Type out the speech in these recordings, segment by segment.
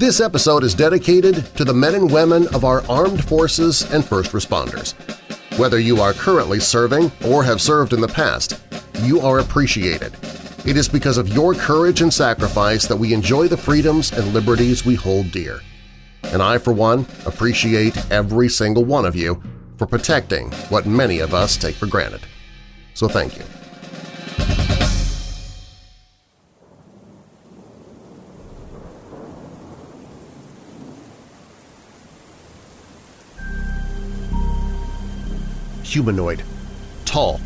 This episode is dedicated to the men and women of our armed forces and first responders. Whether you are currently serving or have served in the past, you are appreciated. It is because of your courage and sacrifice that we enjoy the freedoms and liberties we hold dear. And I, for one, appreciate every single one of you for protecting what many of us take for granted. So thank you. Humanoid. Tall.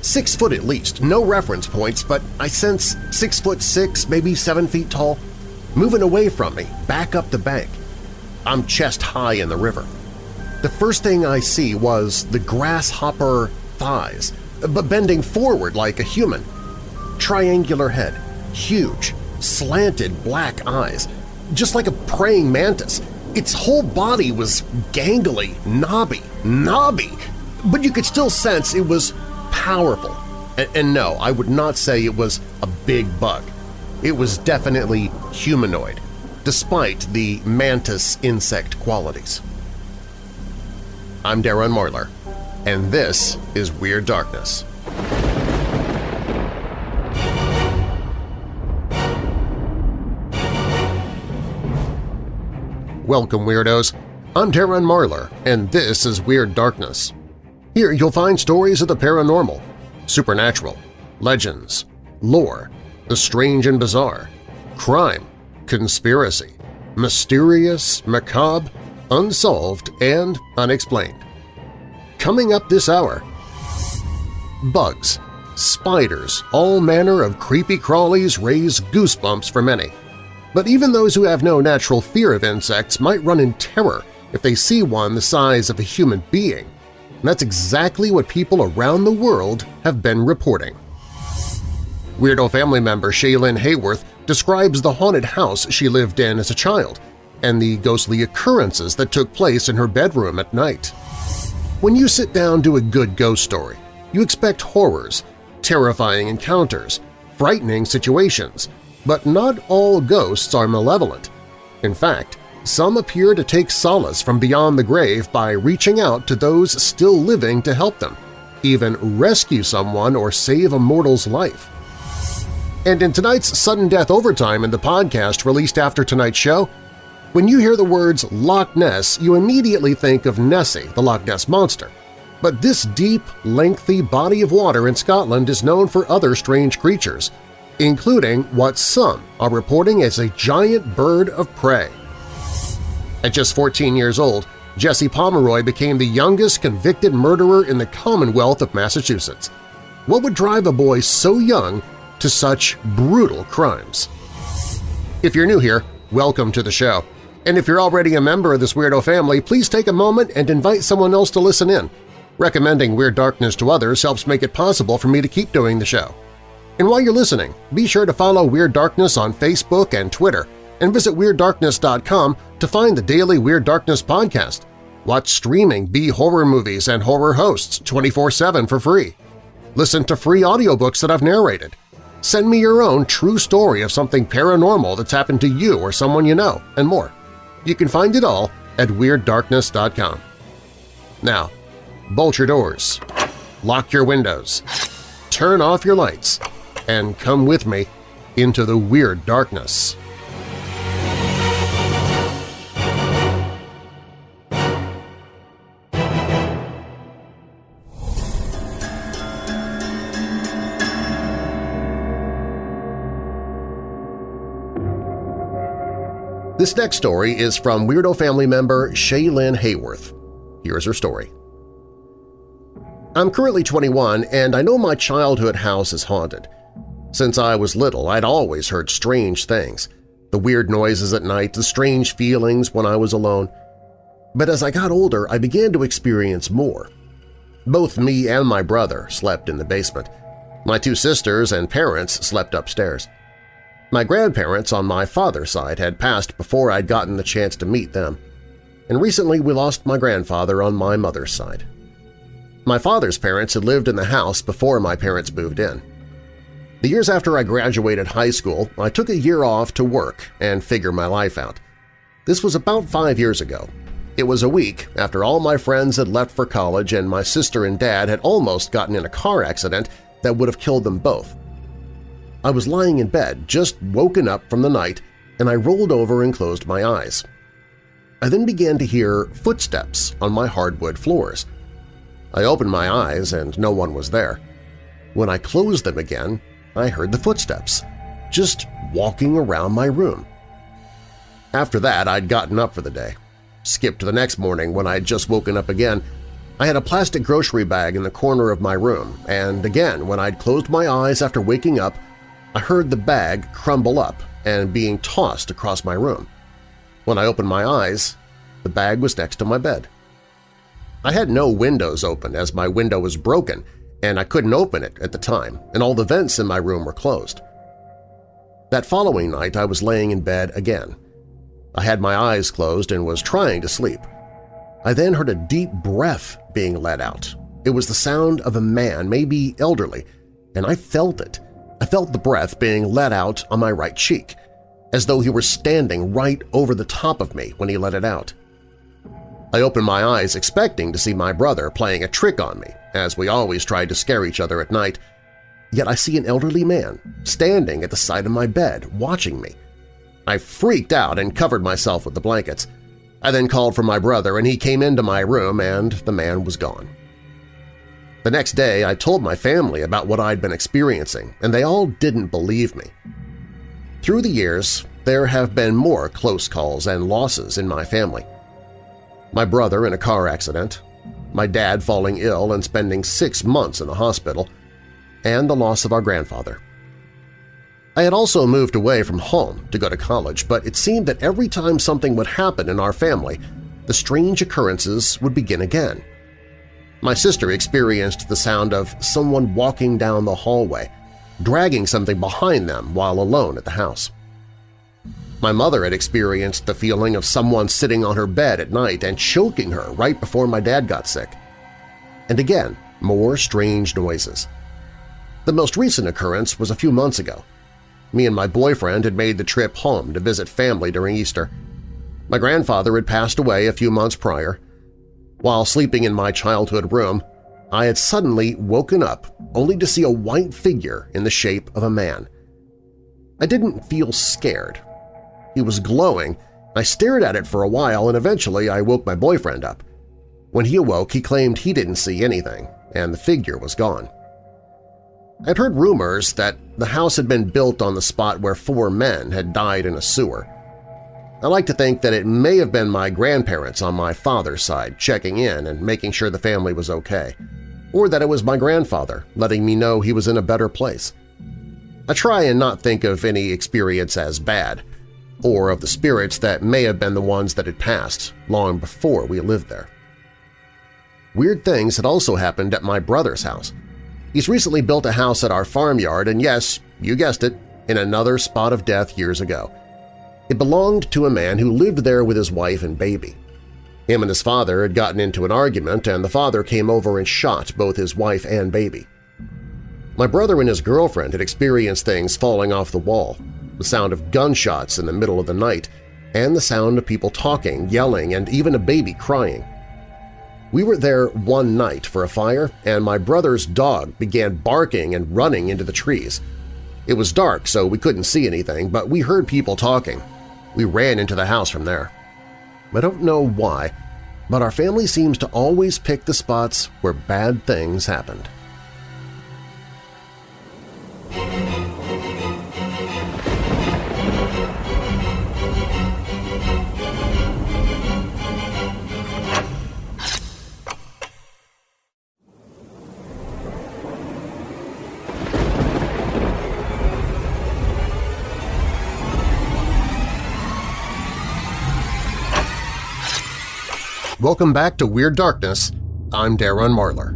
Six foot at least, no reference points, but I sense six foot six, maybe seven feet tall, moving away from me, back up the bank. I'm chest high in the river. The first thing I see was the grasshopper thighs, but bending forward like a human. Triangular head, huge, slanted black eyes, just like a praying mantis. Its whole body was gangly, knobby, knobby, but you could still sense it was powerful. And, and no, I would not say it was a big bug. It was definitely humanoid, despite the mantis insect qualities. I'm Darren Marlar, and this is Weird Darkness. Welcome, Weirdos! I'm Darren Marlar, and this is Weird Darkness. Here you'll find stories of the paranormal, supernatural, legends, lore, the strange and bizarre, crime, conspiracy, mysterious, macabre, unsolved, and unexplained. Coming up this hour, bugs, spiders, all manner of creepy crawlies raise goosebumps for many. But even those who have no natural fear of insects might run in terror if they see one the size of a human being. And that's exactly what people around the world have been reporting. Weirdo family member Shaylin Hayworth describes the haunted house she lived in as a child and the ghostly occurrences that took place in her bedroom at night. When you sit down to a good ghost story, you expect horrors, terrifying encounters, frightening situations, but not all ghosts are malevolent. In fact, some appear to take solace from beyond the grave by reaching out to those still living to help them, even rescue someone or save a mortal's life. And in tonight's Sudden Death Overtime in the podcast released after tonight's show, when you hear the words Loch Ness, you immediately think of Nessie, the Loch Ness Monster. But this deep, lengthy body of water in Scotland is known for other strange creatures, including what some are reporting as a giant bird of prey. At just 14 years old, Jesse Pomeroy became the youngest convicted murderer in the Commonwealth of Massachusetts. What would drive a boy so young to such brutal crimes? If you're new here, welcome to the show. And if you're already a member of this weirdo family, please take a moment and invite someone else to listen in. Recommending Weird Darkness to others helps make it possible for me to keep doing the show. And while you're listening, be sure to follow Weird Darkness on Facebook and Twitter and visit WeirdDarkness.com to find the daily Weird Darkness podcast. Watch streaming B-horror movies and horror hosts 24-7 for free. Listen to free audiobooks that I've narrated. Send me your own true story of something paranormal that's happened to you or someone you know, and more. You can find it all at WeirdDarkness.com. Now, bolt your doors, lock your windows, turn off your lights, and come with me into the Weird Darkness. This next story is from Weirdo family member Shaylin Hayworth. Here's her story. I'm currently 21 and I know my childhood house is haunted. Since I was little, I'd always heard strange things – the weird noises at night, the strange feelings when I was alone. But as I got older, I began to experience more. Both me and my brother slept in the basement. My two sisters and parents slept upstairs. My grandparents on my father's side had passed before I'd gotten the chance to meet them, and recently we lost my grandfather on my mother's side. My father's parents had lived in the house before my parents moved in. The years after I graduated high school, I took a year off to work and figure my life out. This was about five years ago. It was a week after all my friends had left for college and my sister and dad had almost gotten in a car accident that would have killed them both. I was lying in bed, just woken up from the night, and I rolled over and closed my eyes. I then began to hear footsteps on my hardwood floors. I opened my eyes and no one was there. When I closed them again, I heard the footsteps, just walking around my room. After that, I'd gotten up for the day. Skipped to the next morning when I'd just woken up again. I had a plastic grocery bag in the corner of my room, and again, when I'd closed my eyes after waking up, I heard the bag crumble up and being tossed across my room. When I opened my eyes, the bag was next to my bed. I had no windows open as my window was broken and I couldn't open it at the time, and all the vents in my room were closed. That following night I was laying in bed again. I had my eyes closed and was trying to sleep. I then heard a deep breath being let out. It was the sound of a man, maybe elderly, and I felt it. I felt the breath being let out on my right cheek, as though he were standing right over the top of me when he let it out. I opened my eyes expecting to see my brother playing a trick on me, as we always tried to scare each other at night. Yet I see an elderly man standing at the side of my bed, watching me. I freaked out and covered myself with the blankets. I then called for my brother and he came into my room and the man was gone. The next day I told my family about what I'd been experiencing and they all didn't believe me. Through the years, there have been more close calls and losses in my family. My brother in a car accident, my dad falling ill and spending six months in the hospital, and the loss of our grandfather. I had also moved away from home to go to college, but it seemed that every time something would happen in our family, the strange occurrences would begin again. My sister experienced the sound of someone walking down the hallway, dragging something behind them while alone at the house. My mother had experienced the feeling of someone sitting on her bed at night and choking her right before my dad got sick. And again, more strange noises. The most recent occurrence was a few months ago. Me and my boyfriend had made the trip home to visit family during Easter. My grandfather had passed away a few months prior. While sleeping in my childhood room, I had suddenly woken up only to see a white figure in the shape of a man. I didn't feel scared he was glowing. I stared at it for a while and eventually I woke my boyfriend up. When he awoke, he claimed he didn't see anything, and the figure was gone. I'd heard rumors that the house had been built on the spot where four men had died in a sewer. I like to think that it may have been my grandparents on my father's side checking in and making sure the family was okay, or that it was my grandfather letting me know he was in a better place. I try and not think of any experience as bad, or of the spirits that may have been the ones that had passed long before we lived there. Weird things had also happened at my brother's house. He's recently built a house at our farmyard and yes, you guessed it, in another spot of death years ago. It belonged to a man who lived there with his wife and baby. Him and his father had gotten into an argument and the father came over and shot both his wife and baby. My brother and his girlfriend had experienced things falling off the wall, the sound of gunshots in the middle of the night, and the sound of people talking, yelling, and even a baby crying. We were there one night for a fire, and my brother's dog began barking and running into the trees. It was dark, so we couldn't see anything, but we heard people talking. We ran into the house from there. I don't know why, but our family seems to always pick the spots where bad things happened. Welcome back to Weird Darkness. I'm Darren Marlar.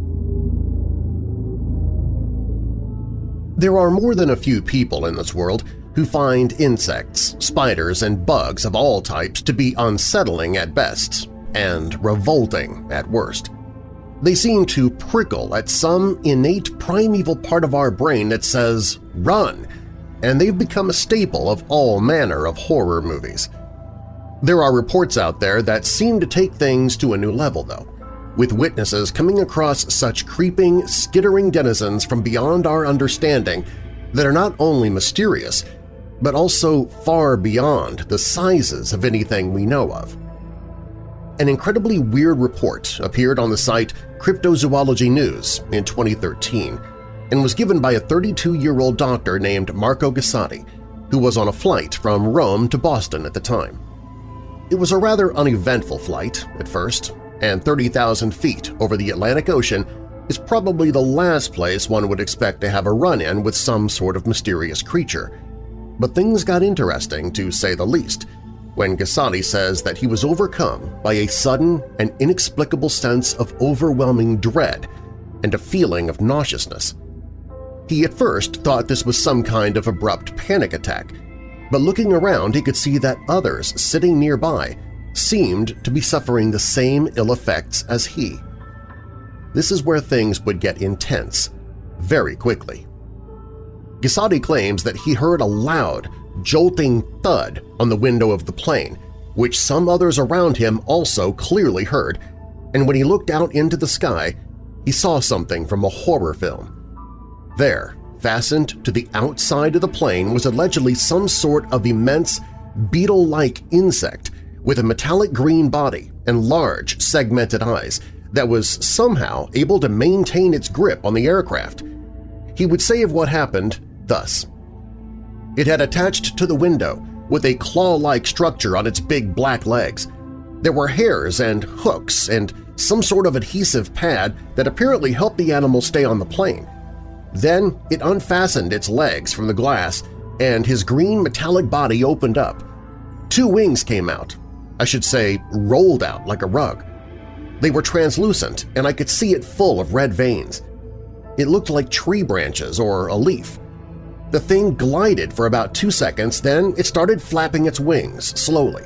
There are more than a few people in this world who find insects, spiders, and bugs of all types to be unsettling at best and revolting at worst. They seem to prickle at some innate primeval part of our brain that says, run, and they've become a staple of all manner of horror movies – There are reports out there that seem to take things to a new level, though, with witnesses coming across such creeping, skittering denizens from beyond our understanding that are not only mysterious, but also far beyond the sizes of anything we know of. An incredibly weird report appeared on the site Cryptozoology News in 2013 and was given by a 32-year-old doctor named Marco Gassotti, who was on a flight from Rome to Boston at the time. It was a rather uneventful flight at first, and 30,000 feet over the Atlantic Ocean is probably the last place one would expect to have a run-in with some sort of mysterious creature. But things got interesting, to say the least, when Gassotti says that he was overcome by a sudden and inexplicable sense of overwhelming dread and a feeling of nauseousness. He at first thought this was some kind of abrupt panic attack, but looking around he could see that others sitting nearby seemed to be suffering the same ill effects as he. This is where things would get intense very quickly. Gassotti claims that he heard a loud, jolting thud on the window of the plane, which some others around him also clearly heard, and when he looked out into the sky, he saw something from a horror film. There, fastened to the outside of the plane was allegedly some sort of immense, beetle-like insect with a metallic green body and large, segmented eyes that was somehow able to maintain its grip on the aircraft. He would say of what happened thus. It had attached to the window with a claw-like structure on its big black legs. There were hairs and hooks and some sort of adhesive pad that apparently helped the animal stay on the plane. Then it unfastened its legs from the glass and his green metallic body opened up. Two wings came out, I should say rolled out like a rug. They were translucent and I could see it full of red veins. It looked like tree branches or a leaf. The thing glided for about two seconds, then it started flapping its wings slowly.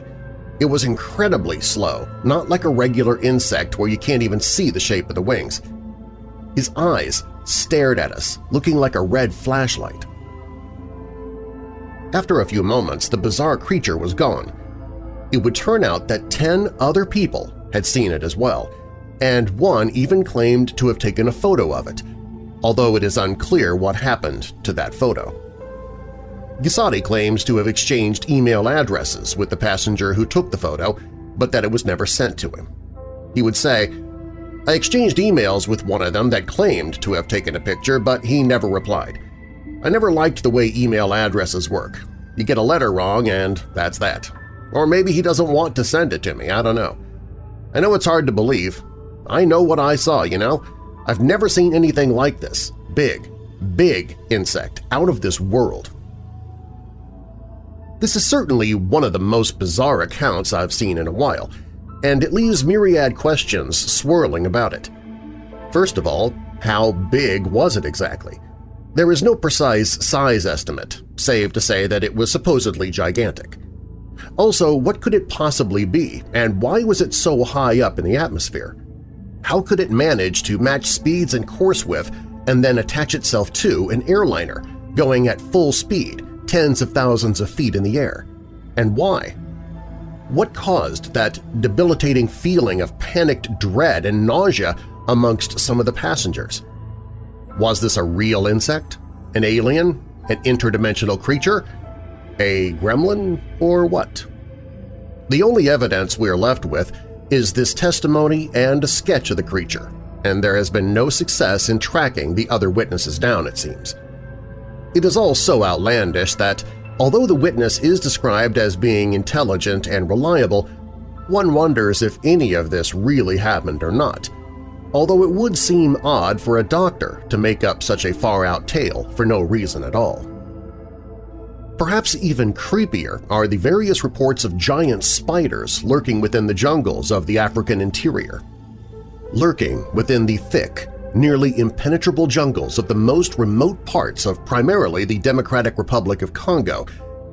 It was incredibly slow, not like a regular insect where you can't even see the shape of the wings. His eyes stared at us, looking like a red flashlight. After a few moments, the bizarre creature was gone. It would turn out that ten other people had seen it as well, and one even claimed to have taken a photo of it, although it is unclear what happened to that photo. Gassotti claims to have exchanged email addresses with the passenger who took the photo, but that it was never sent to him. He would say, I exchanged emails with one of them that claimed to have taken a picture, but he never replied. I never liked the way email addresses work. You get a letter wrong and that's that. Or maybe he doesn't want to send it to me, I don't know. I know it's hard to believe. I know what I saw, you know? I've never seen anything like this. Big, big insect, out of this world. This is certainly one of the most bizarre accounts I've seen in a while, and it leaves myriad questions swirling about it. First of all, how big was it exactly? There is no precise size estimate, save to say that it was supposedly gigantic. Also, what could it possibly be, and why was it so high up in the atmosphere? How could it manage to match speeds and course with and then attach itself to an airliner going at full speed, tens of thousands of feet in the air? And why? What caused that debilitating feeling of panicked dread and nausea amongst some of the passengers? Was this a real insect? An alien? An interdimensional creature? A gremlin? Or what? The only evidence we are left with is this testimony and a sketch of the creature, and there has been no success in tracking the other witnesses down, it seems. It is all so outlandish that Although the witness is described as being intelligent and reliable, one wonders if any of this really happened or not, although it would seem odd for a doctor to make up such a far-out tale for no reason at all. Perhaps even creepier are the various reports of giant spiders lurking within the jungles of the African interior. Lurking within the thick, nearly impenetrable jungles of the most remote parts of primarily the Democratic Republic of Congo,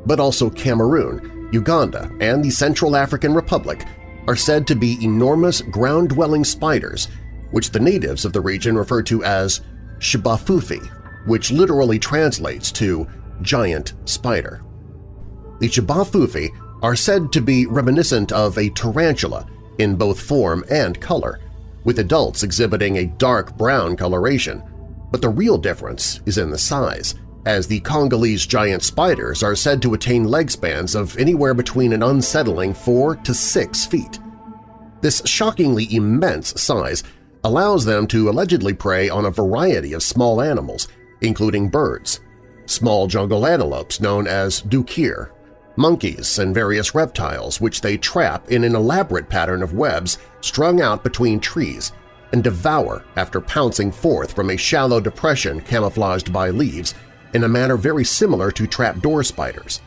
but also Cameroon, Uganda, and the Central African Republic are said to be enormous ground-dwelling spiders, which the natives of the region refer to as J'ba Fofi, which literally translates to giant spider. The J'ba Fofi are said to be reminiscent of a tarantula in both form and color, with adults exhibiting a dark brown coloration, but the real difference is in the size, as the Congolese giant spiders are said to attain leg spans of anywhere between an unsettling 4 to 6 feet. This shockingly immense size allows them to allegedly prey on a variety of small animals, including birds, small jungle antelopes known as duiker, monkeys, and various reptiles which they trap in an elaborate pattern of webs strung out between trees and devour after pouncing forth from a shallow depression camouflaged by leaves in a manner very similar to trapdoor spiders.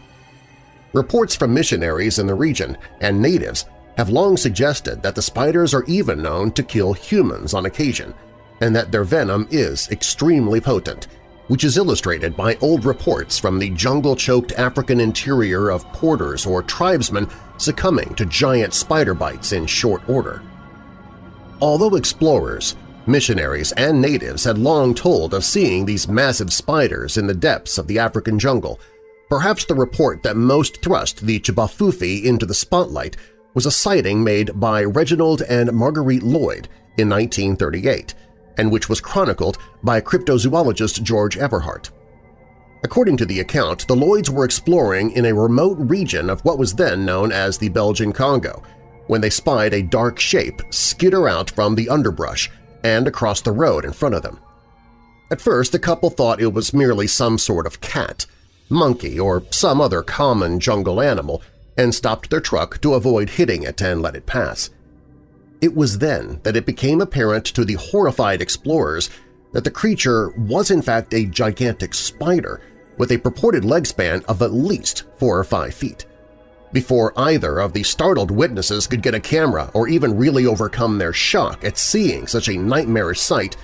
Reports from missionaries in the region and natives have long suggested that the spiders are even known to kill humans on occasion, and that their venom is extremely potent, which is illustrated by old reports from the jungle-choked African interior of porters or tribesmen succumbing to giant spider bites in short order. Although explorers, missionaries, and natives had long told of seeing these massive spiders in the depths of the African jungle, perhaps the report that most thrust the J'ba Fofi into the spotlight was a sighting made by Reginald and Marguerite Lloyd in 1938, and which was chronicled by cryptozoologist George Eberhart. According to the account, the Lloyds were exploring in a remote region of what was then known as the Belgian Congo when they spied a dark shape skitter out from the underbrush and across the road in front of them. At first, the couple thought it was merely some sort of cat, monkey, or some other common jungle animal and stopped their truck to avoid hitting it and let it pass. It was then that it became apparent to the horrified explorers that the creature was in fact a gigantic spider with a purported leg span of at least four or five feet. Before either of the startled witnesses could get a camera or even really overcome their shock at seeing such a nightmarish sight,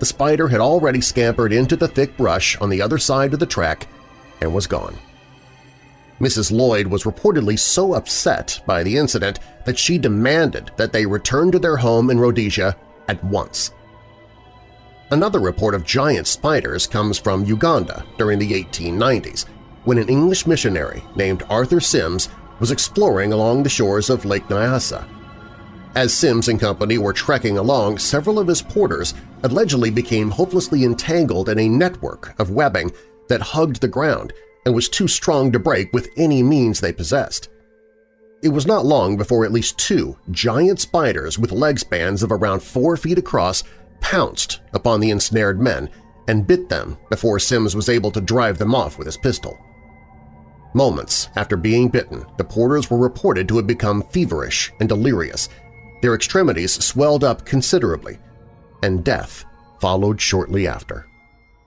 the spider had already scampered into the thick brush on the other side of the track and was gone. Mrs. Lloyd was reportedly so upset by the incident that she demanded that they return to their home in Rhodesia at once. Another report of giant spiders comes from Uganda during the 1890s, when an English missionary named Arthur Sims was exploring along the shores of Lake Nyasa. As Sims and company were trekking along, several of his porters allegedly became hopelessly entangled in a network of webbing that hugged the ground and was too strong to break with any means they possessed. It was not long before at least two giant spiders with leg spans of around four feet across pounced upon the ensnared men and bit them before Sims was able to drive them off with his pistol. Moments after being bitten, the porters were reported to have become feverish and delirious. Their extremities swelled up considerably, and death followed shortly after.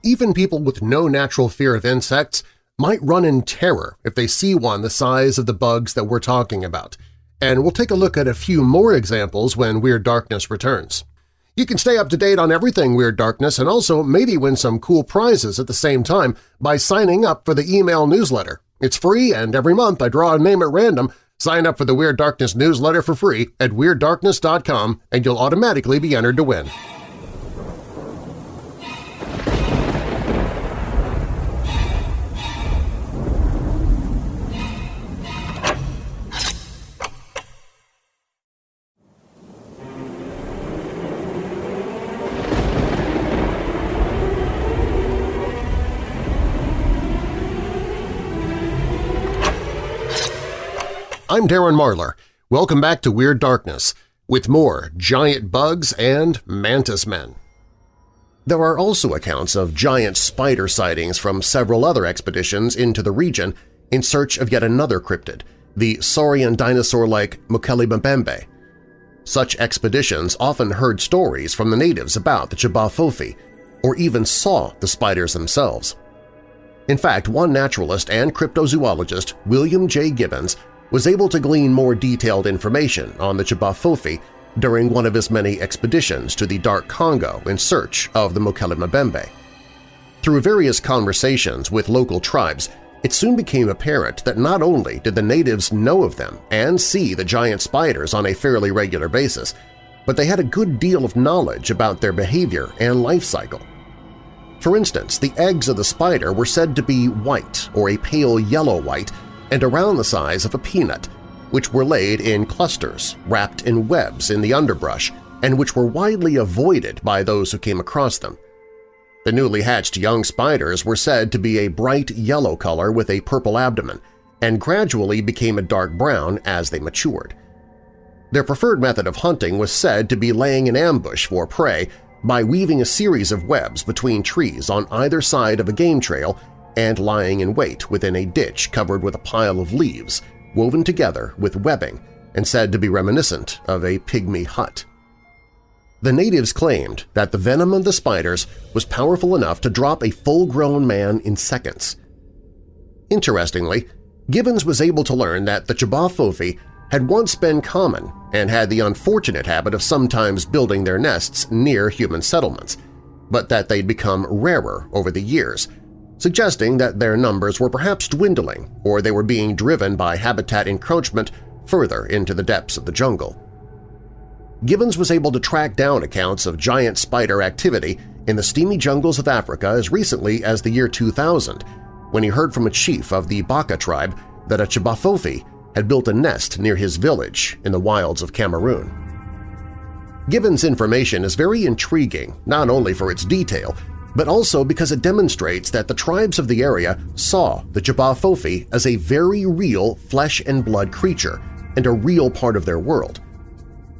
Even people with no natural fear of insects might run in terror if they see one the size of the bugs that we're talking about, and we'll take a look at a few more examples when Weird Darkness returns. You can stay up to date on everything Weird Darkness and also maybe win some cool prizes at the same time by signing up for the email newsletter. It's free, and every month I draw a name at random. Sign up for the Weird Darkness newsletter for free at WeirdDarkness.com and you'll automatically be entered to win. I'm Darren Marlar. Welcome back to Weird Darkness, with more giant bugs and mantis men. There are also accounts of giant spider sightings from several other expeditions into the region in search of yet another cryptid, the saurian dinosaur-like Mokele-mbembe. Such expeditions often heard stories from the natives about the J'ba or even saw the spiders themselves. In fact, one naturalist and cryptozoologist, William J. Gibbons, was able to glean more detailed information on the J'ba Fofi during one of his many expeditions to the Dark Congo in search of the Mokele-mbembe. Through various conversations with local tribes, it soon became apparent that not only did the natives know of them and see the giant spiders on a fairly regular basis, but they had a good deal of knowledge about their behavior and life cycle. For instance, the eggs of the spider were said to be white or a pale yellow-white and around the size of a peanut, which were laid in clusters wrapped in webs in the underbrush and which were widely avoided by those who came across them. The newly hatched young spiders were said to be a bright yellow color with a purple abdomen and gradually became a dark brown as they matured. Their preferred method of hunting was said to be laying an ambush for prey by weaving a series of webs between trees on either side of a game trail and lying in wait within a ditch covered with a pile of leaves woven together with webbing and said to be reminiscent of a pygmy hut. The natives claimed that the venom of the spiders was powerful enough to drop a full-grown man in seconds. Interestingly, Gibbons was able to learn that the J'ba had once been common and had the unfortunate habit of sometimes building their nests near human settlements, but that they'd become rarer over the years, suggesting that their numbers were perhaps dwindling or they were being driven by habitat encroachment further into the depths of the jungle. Gibbons was able to track down accounts of giant spider activity in the steamy jungles of Africa as recently as the year 2000 when he heard from a chief of the Baka tribe that a J'ba Fofi had built a nest near his village in the wilds of Cameroon. Gibbons' information is very intriguing not only for its detail, but also because it demonstrates that the tribes of the area saw the J'ba as a very real flesh-and-blood creature and a real part of their world.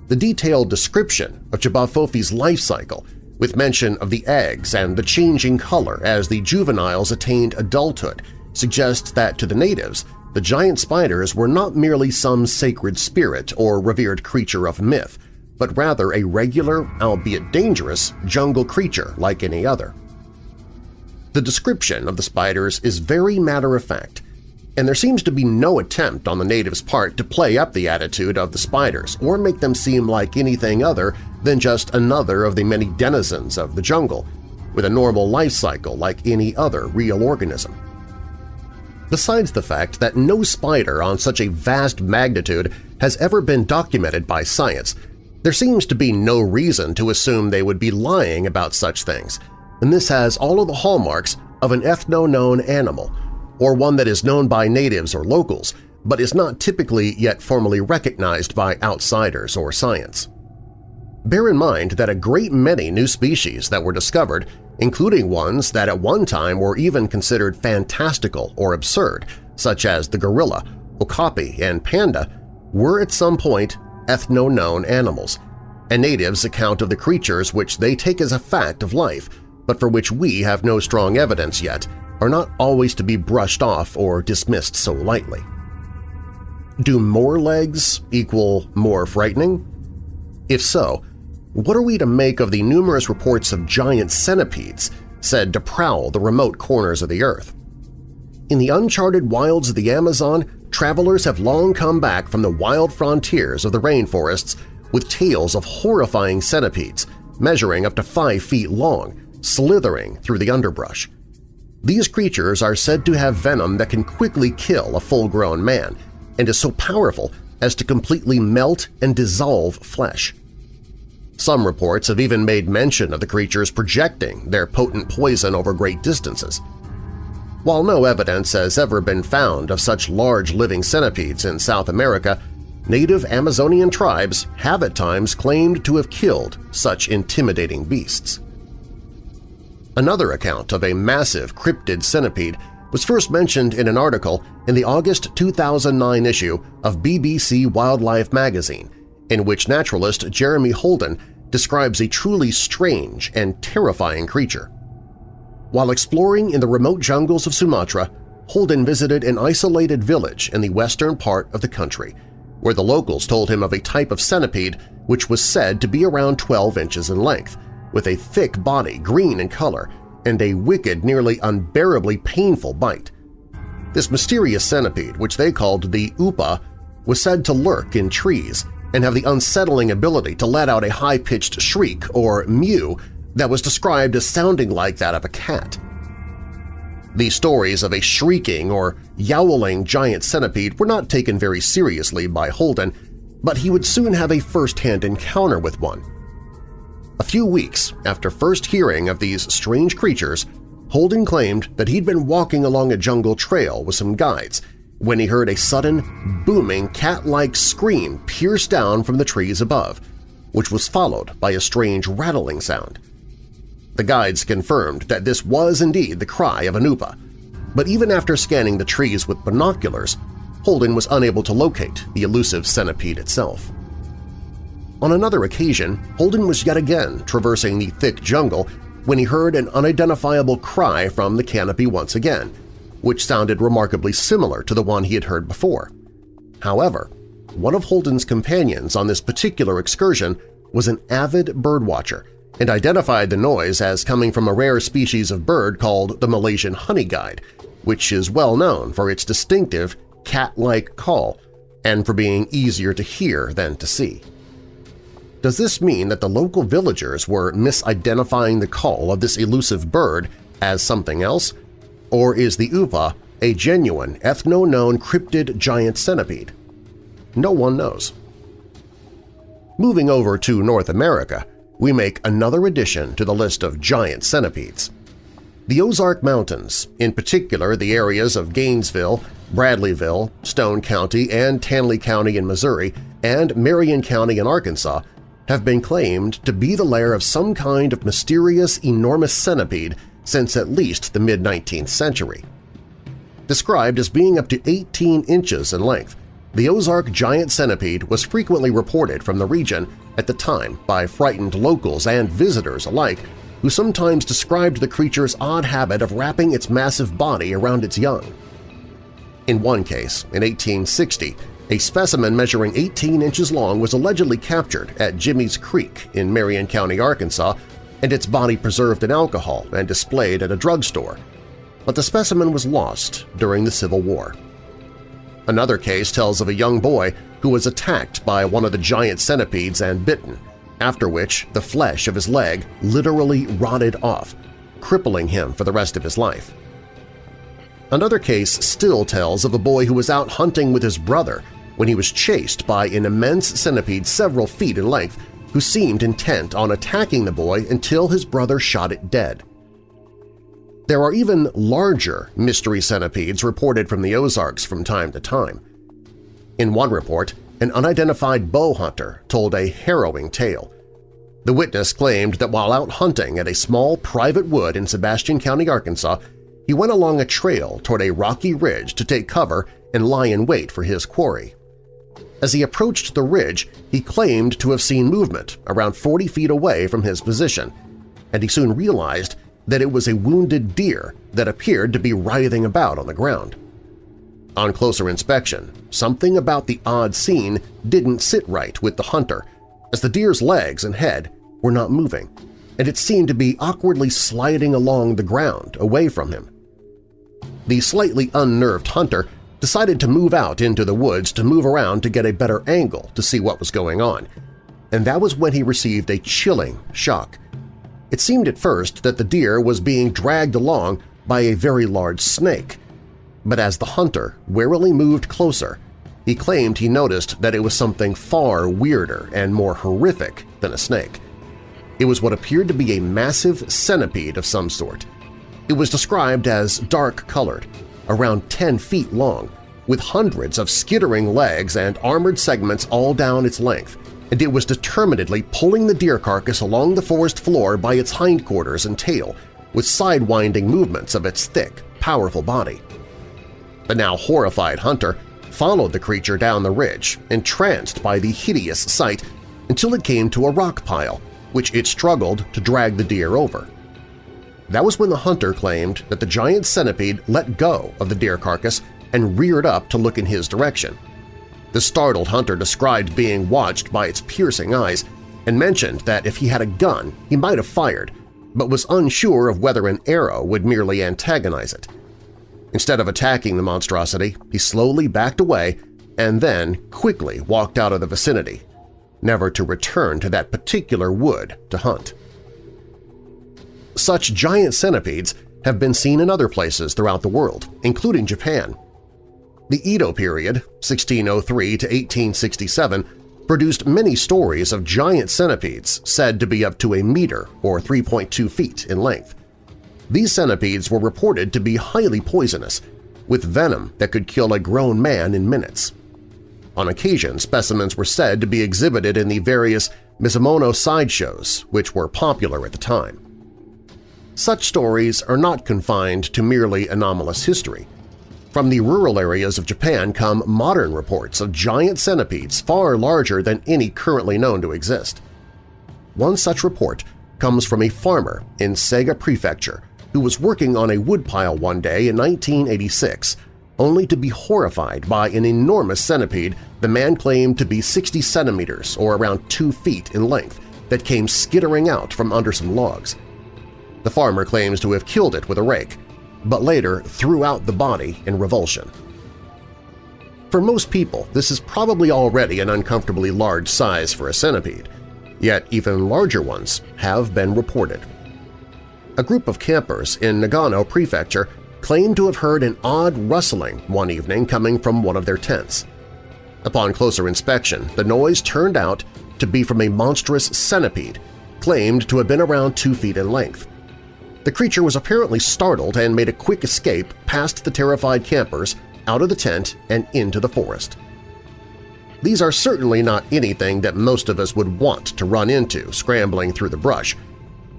The detailed description of J'ba life cycle, with mention of the eggs and the changing color as the juveniles attained adulthood, suggests that to the natives, the giant spiders were not merely some sacred spirit or revered creature of myth, but rather a regular, albeit dangerous, jungle creature like any other. The description of the spiders is very matter-of-fact, and there seems to be no attempt on the natives' part to play up the attitude of the spiders or make them seem like anything other than just another of the many denizens of the jungle, with a normal life cycle like any other real organism. Besides the fact that no spider on such a vast magnitude has ever been documented by science, there seems to be no reason to assume they would be lying about such things, and this has all of the hallmarks of an ethno-known animal – or one that is known by natives or locals, but is not typically yet formally recognized by outsiders or science. Bear in mind that a great many new species that were discovered, including ones that at one time were even considered fantastical or absurd, such as the gorilla, okapi, and panda, were at some point ethno-known animals, and natives account of the creatures which they take as a fact of life, but for which we have no strong evidence yet, are not always to be brushed off or dismissed so lightly. Do more legs equal more frightening? If so, what are we to make of the numerous reports of giant centipedes said to prowl the remote corners of the Earth? In the uncharted wilds of the Amazon, travelers have long come back from the wild frontiers of the rainforests with tales of horrifying centipedes measuring up to five feet long, slithering through the underbrush. These creatures are said to have venom that can quickly kill a full-grown man and is so powerful as to completely melt and dissolve flesh. Some reports have even made mention of the creatures projecting their potent poison over great distances. While no evidence has ever been found of such large living centipedes in South America, native Amazonian tribes have at times claimed to have killed such intimidating beasts. Another account of a massive cryptid centipede was first mentioned in an article in the August 2009 issue of BBC Wildlife magazine, in which naturalist Jeremy Holden describes a truly strange and terrifying creature. While exploring in the remote jungles of Sumatra, Holden visited an isolated village in the western part of the country, where the locals told him of a type of centipede which was said to be around 12 inches in length, with a thick body, green in color, and a wicked, nearly unbearably painful bite. This mysterious centipede, which they called the Upa, was said to lurk in trees and have the unsettling ability to let out a high-pitched shriek or mew that was described as sounding like that of a cat. The stories of a shrieking or yowling giant centipede were not taken very seriously by Holden, but he would soon have a first-hand encounter with one. A few weeks after first hearing of these strange creatures, Holden claimed that he'd been walking along a jungle trail with some guides when he heard a sudden, booming cat-like scream pierce down from the trees above, which was followed by a strange rattling sound. The guides confirmed that this was indeed the cry of an upa, but even after scanning the trees with binoculars, Holden was unable to locate the elusive centipede itself. On another occasion, Holden was yet again traversing the thick jungle when he heard an unidentifiable cry from the canopy once again, which sounded remarkably similar to the one he had heard before. However, one of Holden's companions on this particular excursion was an avid birdwatcher and identified the noise as coming from a rare species of bird called the Malaysian honey guide, which is well known for its distinctive cat-like call and for being easier to hear than to see. Does this mean that the local villagers were misidentifying the call of this elusive bird as something else, or is the uva a genuine ethno-known cryptid giant centipede? No one knows. Moving over to North America, we make another addition to the list of giant centipedes. The Ozark Mountains, in particular the areas of Gainesville, Bradleyville, Stone County, and Taney County in Missouri, and Marion County in Arkansas, have been claimed to be the lair of some kind of mysterious enormous centipede since at least the mid-19th century. Described as being up to 18 inches in length, the Ozark giant centipede was frequently reported from the region at the time by frightened locals and visitors alike who sometimes described the creature's odd habit of wrapping its massive body around its young. In one case, in 1860, a specimen measuring 18 inches long was allegedly captured at Jimmy's Creek in Marion County, Arkansas, and its body preserved in alcohol and displayed at a drugstore, but the specimen was lost during the Civil War. Another case tells of a young boy who was attacked by one of the giant centipedes and bitten, after which the flesh of his leg literally rotted off, crippling him for the rest of his life. Another case still tells of a boy who was out hunting with his brother when he was chased by an immense centipede several feet in length who seemed intent on attacking the boy until his brother shot it dead. There are even larger mystery centipedes reported from the Ozarks from time to time. In one report, an unidentified bow hunter told a harrowing tale. The witness claimed that while out hunting at a small private wood in Sebastian County, Arkansas, he went along a trail toward a rocky ridge to take cover and lie in wait for his quarry. As he approached the ridge, he claimed to have seen movement around 40 feet away from his position, and he soon realized that it was a wounded deer that appeared to be writhing about on the ground. On closer inspection, something about the odd scene didn't sit right with the hunter, as the deer's legs and head were not moving, and it seemed to be awkwardly sliding along the ground away from him. The slightly unnerved hunter decided to move out into the woods to move around to get a better angle to see what was going on, and that was when he received a chilling shock. It seemed at first that the deer was being dragged along by a very large snake, but as the hunter warily moved closer, he claimed he noticed that it was something far weirder and more horrific than a snake. It was what appeared to be a massive centipede of some sort. It was described as dark-colored, around 10 feet long, with hundreds of skittering legs and armored segments all down its length, and it was determinedly pulling the deer carcass along the forest floor by its hindquarters and tail, with sidewinding movements of its thick, powerful body. The now horrified hunter followed the creature down the ridge, entranced by the hideous sight, until it came to a rock pile, which it struggled to drag the deer over. That was when the hunter claimed that the giant centipede let go of the deer carcass and reared up to look in his direction. The startled hunter described being watched by its piercing eyes and mentioned that if he had a gun he might have fired, but was unsure of whether an arrow would merely antagonize it. Instead of attacking the monstrosity, he slowly backed away and then quickly walked out of the vicinity, never to return to that particular wood to hunt. Such giant centipedes have been seen in other places throughout the world, including Japan. The Edo period, 1603 to 1867, produced many stories of giant centipedes said to be up to a meter or 3.2 feet in length. These centipedes were reported to be highly poisonous, with venom that could kill a grown man in minutes. On occasion, specimens were said to be exhibited in the various misemono sideshows, which were popular at the time. Such stories are not confined to merely anomalous history. From the rural areas of Japan come modern reports of giant centipedes far larger than any currently known to exist. One such report comes from a farmer in Shiga Prefecture who was working on a woodpile one day in 1986 only to be horrified by an enormous centipede the man claimed to be 60 centimeters or around 2 feet in length that came skittering out from under some logs. The farmer claims to have killed it with a rake, but later threw out the body in revulsion. For most people, this is probably already an uncomfortably large size for a centipede, yet even larger ones have been reported. A group of campers in Nagano Prefecture claimed to have heard an odd rustling one evening coming from one of their tents. Upon closer inspection, the noise turned out to be from a monstrous centipede, claimed to have been around two feet in length. The creature was apparently startled and made a quick escape past the terrified campers, out of the tent and into the forest. These are certainly not anything that most of us would want to run into scrambling through the brush,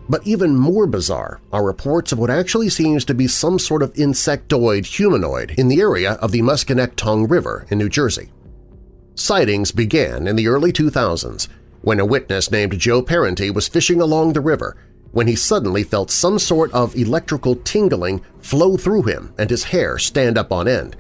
but even more bizarre are reports of what actually seems to be some sort of insectoid humanoid in the area of the Musconetcong River in New Jersey. Sightings began in the early 2000s when a witness named Joe Parenti was fishing along the river when he suddenly felt some sort of electrical tingling flow through him and his hair stand up on end.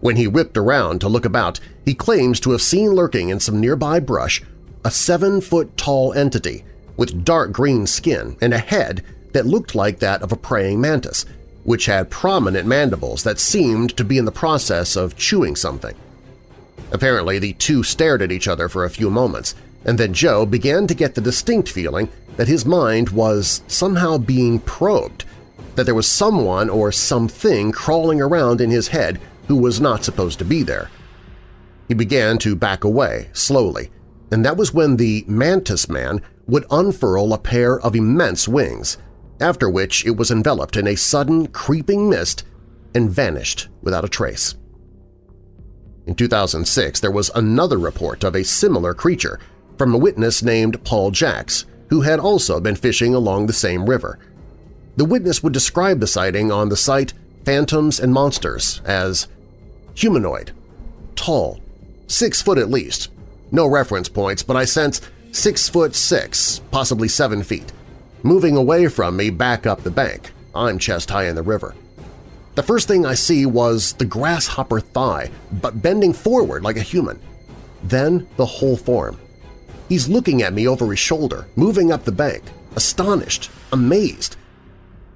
When he whipped around to look about, he claims to have seen lurking in some nearby brush a seven-foot-tall entity with dark green skin and a head that looked like that of a praying mantis, which had prominent mandibles that seemed to be in the process of chewing something. Apparently, the two stared at each other for a few moments, and then Joe began to get the distinct feeling that his mind was somehow being probed, that there was someone or something crawling around in his head who was not supposed to be there. He began to back away, slowly, and that was when the Mantis Man would unfurl a pair of immense wings, after which it was enveloped in a sudden creeping mist and vanished without a trace. In 2006, there was another report of a similar creature from a witness named Paul Jacks, who had also been fishing along the same river. The witness would describe the sighting on the site Phantoms and Monsters as humanoid, tall, six foot at least. No reference points, but I sense six foot six, possibly seven feet, moving away from me back up the bank. I'm chest high in the river. The first thing I see was the grasshopper thigh, but bending forward like a human. Then the whole form. He's looking at me over his shoulder, moving up the bank, astonished, amazed.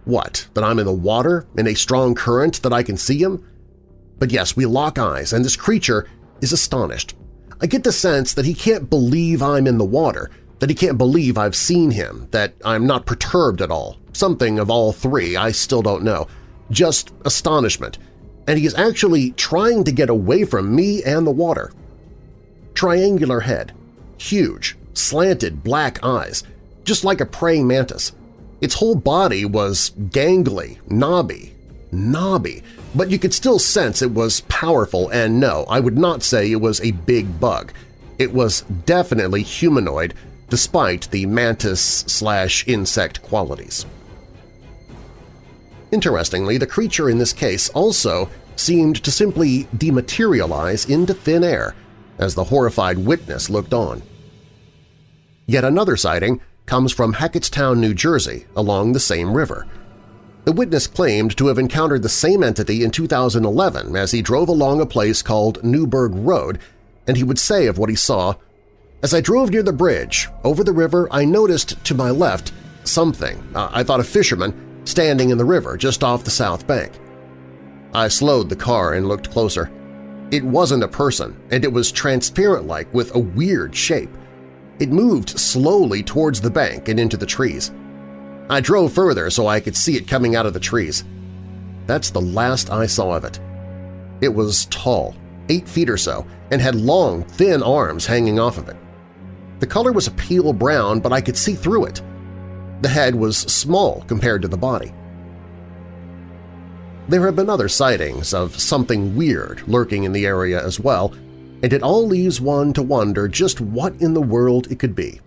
What, that I'm in the water, in a strong current, that I can see him? But yes, we lock eyes, and this creature is astonished, I get the sense that he can't believe I'm in the water, that he can't believe I've seen him, that I'm not perturbed at all. Something of all three, I still don't know. Just astonishment. And he is actually trying to get away from me and the water. Triangular head. Huge, slanted black eyes, just like a praying mantis. Its whole body was gangly, knobby, knobby, but you could still sense it was powerful and no, I would not say it was a big bug. It was definitely humanoid despite the mantis-slash-insect qualities. Interestingly, the creature in this case also seemed to simply dematerialize into thin air as the horrified witness looked on. Yet another sighting comes from Hackettstown, New Jersey, along the same river – the witness claimed to have encountered the same entity in 2011 as he drove along a place called Newburgh Road, and he would say of what he saw, As I drove near the bridge, over the river, I noticed to my left something, I thought a fisherman, standing in the river just off the south bank. I slowed the car and looked closer. It wasn't a person, and it was transparent-like with a weird shape. It moved slowly towards the bank and into the trees. I drove further so I could see it coming out of the trees. That's the last I saw of it. It was tall, eight feet or so, and had long, thin arms hanging off of it. The color was a pale brown, but I could see through it. The head was small compared to the body. There have been other sightings of something weird lurking in the area as well, and it all leaves one to wonder just what in the world it could be.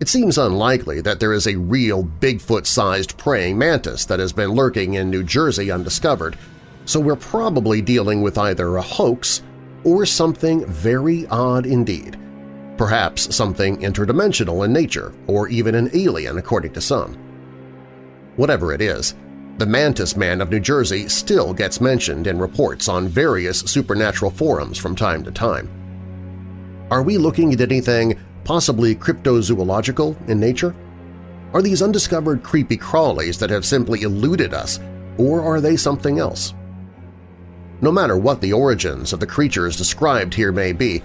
It seems unlikely that there is a real Bigfoot-sized praying mantis that has been lurking in New Jersey undiscovered, so we're probably dealing with either a hoax or something very odd indeed, perhaps something interdimensional in nature or even an alien according to some. Whatever it is, the Mantis Man of New Jersey still gets mentioned in reports on various supernatural forums from time to time. Are we looking at anything possibly cryptozoological in nature? Are these undiscovered creepy crawlies that have simply eluded us, or are they something else? No matter what the origins of the creatures described here may be,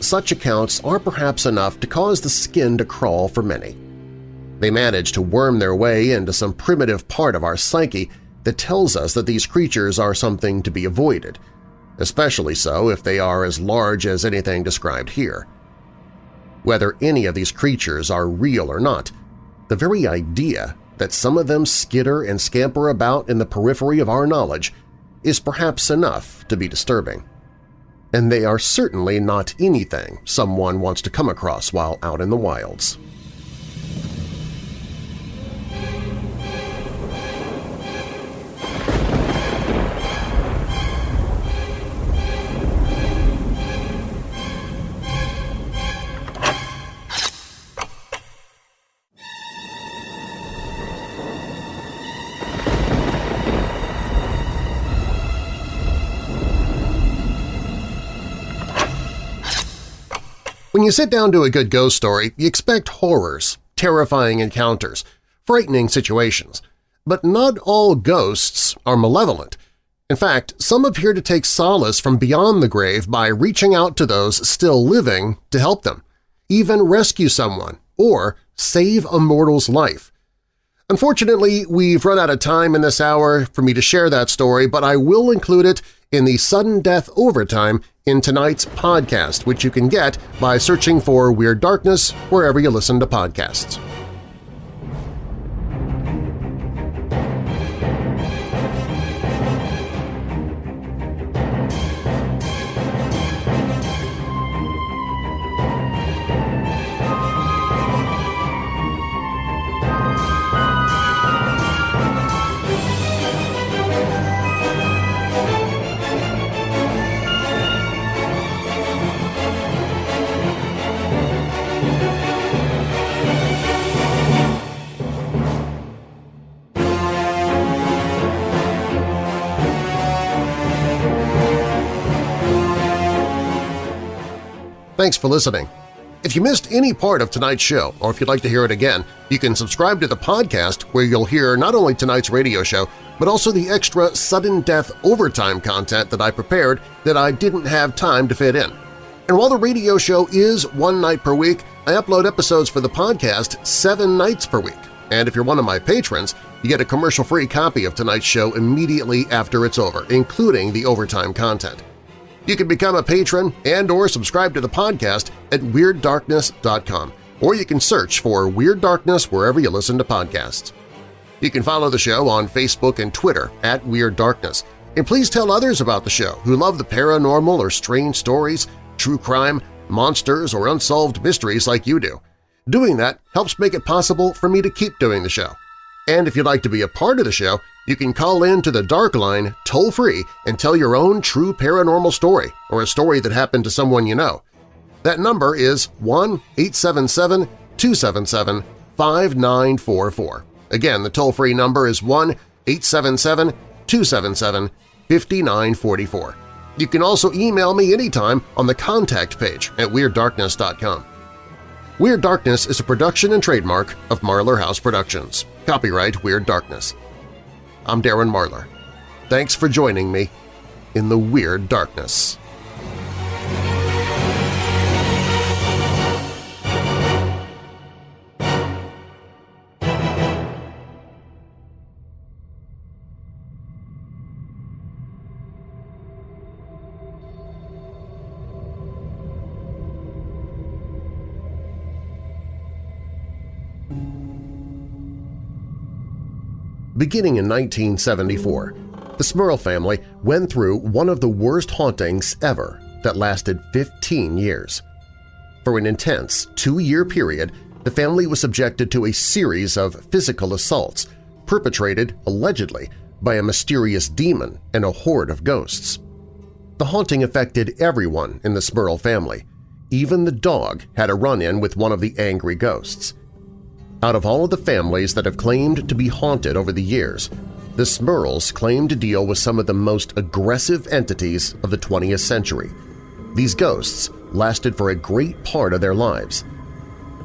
such accounts are perhaps enough to cause the skin to crawl for many. They manage to worm their way into some primitive part of our psyche that tells us that these creatures are something to be avoided, especially so if they are as large as anything described here. Whether any of these creatures are real or not, the very idea that some of them skitter and scamper about in the periphery of our knowledge is perhaps enough to be disturbing. And they are certainly not anything someone wants to come across while out in the wilds. When you sit down to a good ghost story, you expect horrors, terrifying encounters, frightening situations. But not all ghosts are malevolent. In fact, some appear to take solace from beyond the grave by reaching out to those still living to help them, even rescue someone, or save a mortal's life. Unfortunately, we've run out of time in this hour for me to share that story, but I will include it in the Sudden Death Overtime in tonight's podcast, which you can get by searching for Weird Darkness wherever you listen to podcasts. Thanks for listening. If you missed any part of tonight's show, or if you'd like to hear it again, you can subscribe to the podcast where you'll hear not only tonight's radio show, but also the extra sudden death overtime content that I prepared that I didn't have time to fit in. And while the radio show is one night per week, I upload episodes for the podcast seven nights per week. And if you're one of my patrons, you get a commercial-free copy of tonight's show immediately after it's over, including the overtime content. You can become a patron and or subscribe to the podcast at WeirdDarkness.com, or you can search for Weird Darkness wherever you listen to podcasts. You can follow the show on Facebook and Twitter at Weird Darkness, and please tell others about the show who love the paranormal or strange stories, true crime, monsters, or unsolved mysteries like you do. Doing that helps make it possible for me to keep doing the show. And if you'd like to be a part of the show, you can call in to the Dark Line toll-free and tell your own true paranormal story or a story that happened to someone you know. That number is 1-877-277-5944. Again, the toll-free number is 1-877-277-5944. You can also email me anytime on the contact page at WeirdDarkness.com. Weird Darkness is a production and trademark of Marlar House Productions. Copyright Weird Darkness. I'm Darren Marlar. Thanks for joining me in the Weird Darkness. Beginning in 1974, the Smurl family went through one of the worst hauntings ever that lasted 15 years. For an intense two-year period, the family was subjected to a series of physical assaults perpetrated, allegedly, by a mysterious demon and a horde of ghosts. The haunting affected everyone in the Smurl family. Even the dog had a run-in with one of the angry ghosts. Out of all of the families that have claimed to be haunted over the years, the Smurls claim to deal with some of the most aggressive entities of the 20th century. These ghosts lasted for a great part of their lives.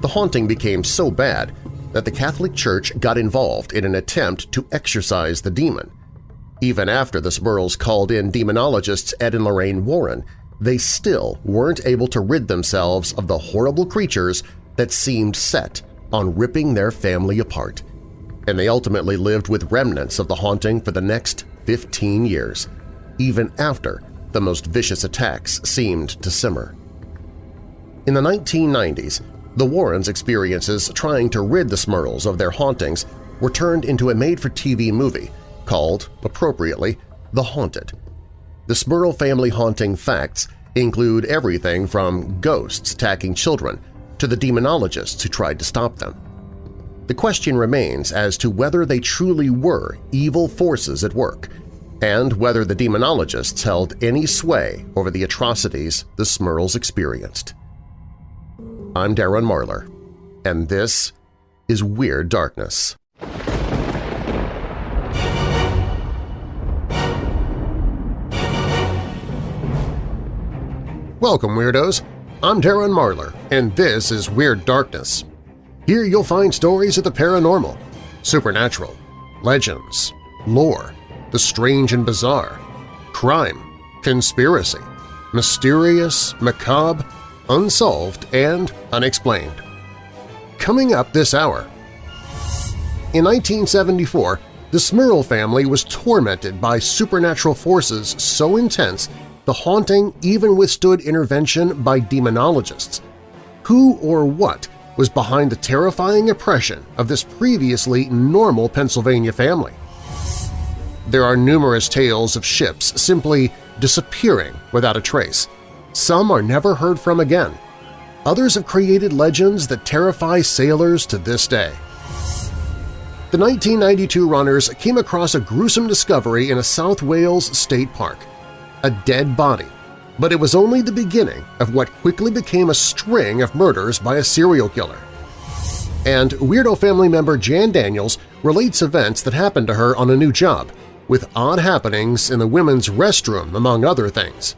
The haunting became so bad that the Catholic Church got involved in an attempt to exorcise the demon. Even after the Smurls called in demonologists Ed and Lorraine Warren, they still weren't able to rid themselves of the horrible creatures that seemed set on ripping their family apart and they ultimately lived with remnants of the haunting for the next 15 years, even after the most vicious attacks seemed to simmer. In the 1990s, the Warrens' experiences trying to rid the Smurls of their hauntings were turned into a made-for-TV movie called, appropriately, The Haunted. The Smurl family haunting facts include everything from ghosts attacking children to the demonologists who tried to stop them. The question remains as to whether they truly were evil forces at work and whether the demonologists held any sway over the atrocities the Smurls experienced. I'm Darren Marlar, and this is Weird Darkness. Welcome, Weirdos! I'm Darren Marlar, and this is Weird Darkness, here you'll find stories of the paranormal, supernatural, legends, lore, the strange and bizarre, crime, conspiracy, mysterious, macabre, unsolved, and unexplained. Coming up this hour… In 1974, the Smurl family was tormented by supernatural forces so intense the haunting even withstood intervention by demonologists. Who or what was behind the terrifying oppression of this previously normal Pennsylvania family. There are numerous tales of ships simply disappearing without a trace. Some are never heard from again. Others have created legends that terrify sailors to this day. The 1992 runners came across a gruesome discovery in a South Wales state park – a dead body but it was only the beginning of what quickly became a string of murders by a serial killer. And Weirdo family member Jan Daniels relates events that happened to her on a new job, with odd happenings in the women's restroom, among other things.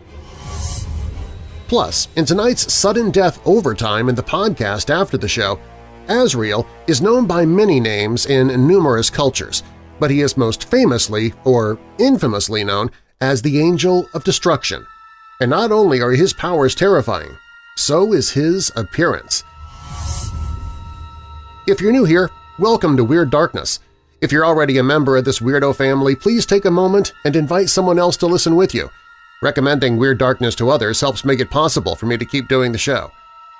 Plus, in tonight's Sudden Death Overtime in the podcast after the show, Azrael is known by many names in numerous cultures, but he is most famously, or infamously known, as the Angel of Destruction – and not only are his powers terrifying, so is his appearance. If you're new here, welcome to Weird Darkness. If you're already a member of this weirdo family, please take a moment and invite someone else to listen with you. Recommending Weird Darkness to others helps make it possible for me to keep doing the show.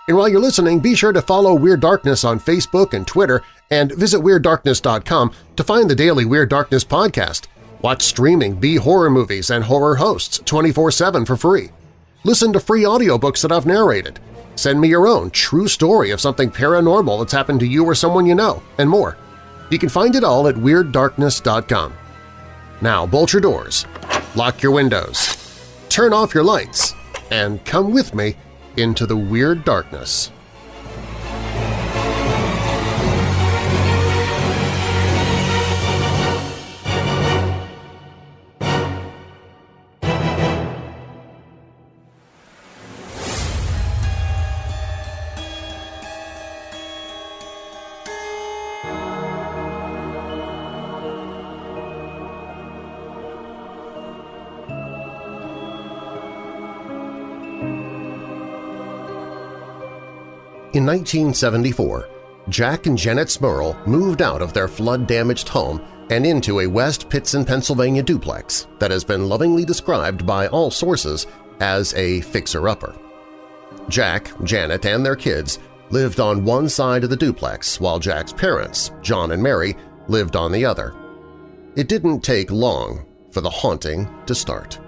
And while you're listening, be sure to follow Weird Darkness on Facebook and Twitter and visit WeirdDarkness.com to find the daily Weird Darkness podcast. Watch streaming B-horror movies and horror hosts 24-7 for free. Listen to free audiobooks that I've narrated. Send me your own true story of something paranormal that's happened to you or someone you know, and more. You can find it all at WeirdDarkness.com. Now bolt your doors, lock your windows, turn off your lights, and come with me into the Weird Darkness. In 1974, Jack and Janet Smurl moved out of their flood-damaged home and into a West Pittston, Pennsylvania duplex that has been lovingly described by all sources as a fixer-upper. Jack, Janet, and their kids lived on one side of the duplex while Jack's parents, John and Mary, lived on the other. It didn't take long for the haunting to start.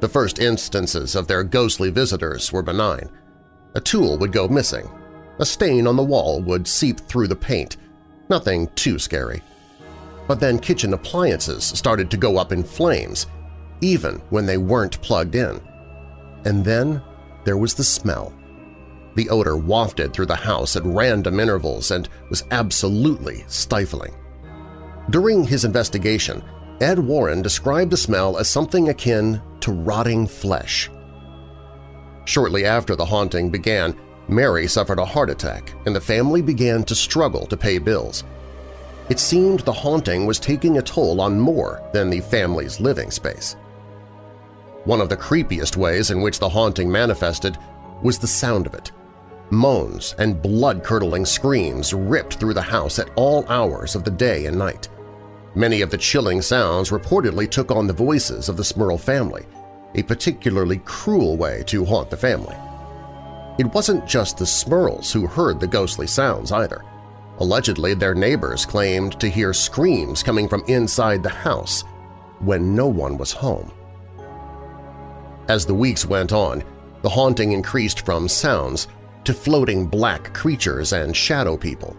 The first instances of their ghostly visitors were benign. A tool would go missing. A stain on the wall would seep through the paint. Nothing too scary. But then kitchen appliances started to go up in flames, even when they weren't plugged in. And then there was the smell. The odor wafted through the house at random intervals and was absolutely stifling. During his investigation, Ed Warren described the smell as something akin to rotting flesh. Shortly after the haunting began, Mary suffered a heart attack and the family began to struggle to pay bills. It seemed the haunting was taking a toll on more than the family's living space. One of the creepiest ways in which the haunting manifested was the sound of it. Moans and blood-curdling screams ripped through the house at all hours of the day and night. Many of the chilling sounds reportedly took on the voices of the Smurl family, a particularly cruel way to haunt the family. It wasn't just the Smurls who heard the ghostly sounds either. Allegedly, their neighbors claimed to hear screams coming from inside the house when no one was home. As the weeks went on, the haunting increased from sounds to floating black creatures and shadow people.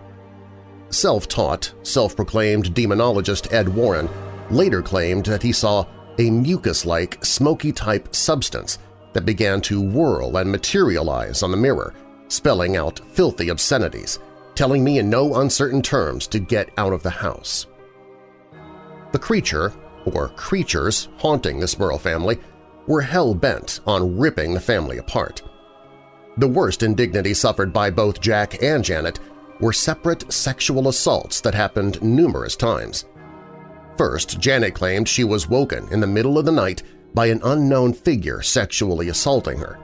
Self-taught, self-proclaimed demonologist Ed Warren later claimed that he saw a mucus-like, smoky-type substance that began to whirl and materialize on the mirror, spelling out filthy obscenities, telling me in no uncertain terms to get out of the house. The creature, or creatures, haunting the Smurl family were hell-bent on ripping the family apart. The worst indignity suffered by both Jack and Janet were separate sexual assaults that happened numerous times. First, Janet claimed she was woken in the middle of the night by an unknown figure sexually assaulting her.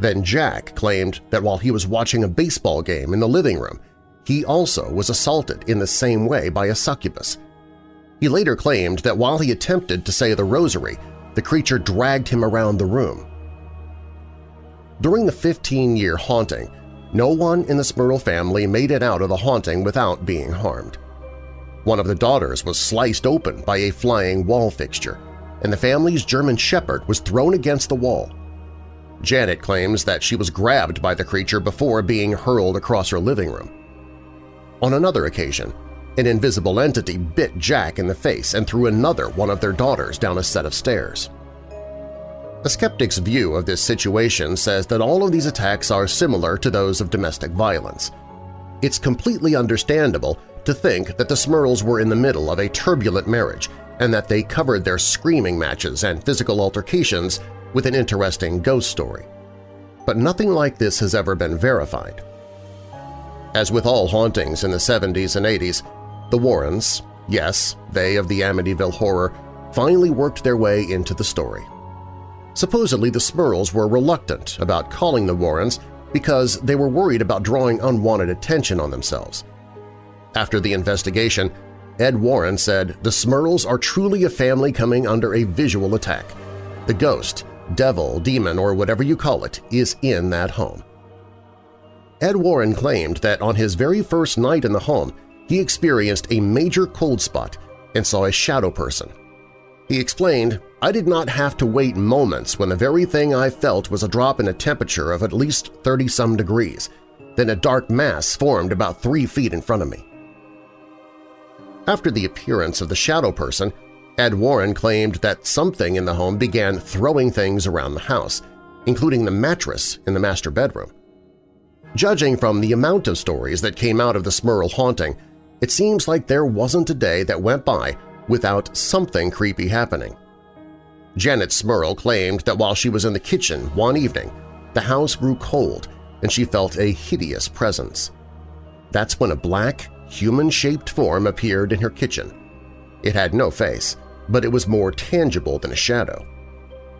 Then Jack claimed that while he was watching a baseball game in the living room, he also was assaulted in the same way by a succubus. He later claimed that while he attempted to say the rosary, the creature dragged him around the room. During the 15-year haunting, no one in the Smurl family made it out of the haunting without being harmed. One of the daughters was sliced open by a flying wall fixture, and the family's German Shepherd was thrown against the wall. Janet claims that she was grabbed by the creature before being hurled across her living room. On another occasion, an invisible entity bit Jack in the face and threw another one of their daughters down a set of stairs. A skeptic's view of this situation says that all of these attacks are similar to those of domestic violence. It's completely understandable to think that the Smurls were in the middle of a turbulent marriage and that they covered their screaming matches and physical altercations with an interesting ghost story. But nothing like this has ever been verified. As with all hauntings in the 70s and 80s, the Warrens, yes, they of the Amityville Horror, finally worked their way into the story. Supposedly the Smurls were reluctant about calling the Warrens because they were worried about drawing unwanted attention on themselves. After the investigation, Ed Warren said, the Smurls are truly a family coming under a visual attack. The ghost, devil, demon, or whatever you call it, is in that home. Ed Warren claimed that on his very first night in the home, he experienced a major cold spot and saw a shadow person. He explained, I did not have to wait moments when the very thing I felt was a drop in a temperature of at least 30-some degrees. Then a dark mass formed about three feet in front of me. After the appearance of the shadow person, Ed Warren claimed that something in the home began throwing things around the house, including the mattress in the master bedroom. Judging from the amount of stories that came out of the Smurl haunting, it seems like there wasn't a day that went by without something creepy happening. Janet Smurl claimed that while she was in the kitchen one evening, the house grew cold and she felt a hideous presence. That's when a black, human-shaped form appeared in her kitchen. It had no face, but it was more tangible than a shadow.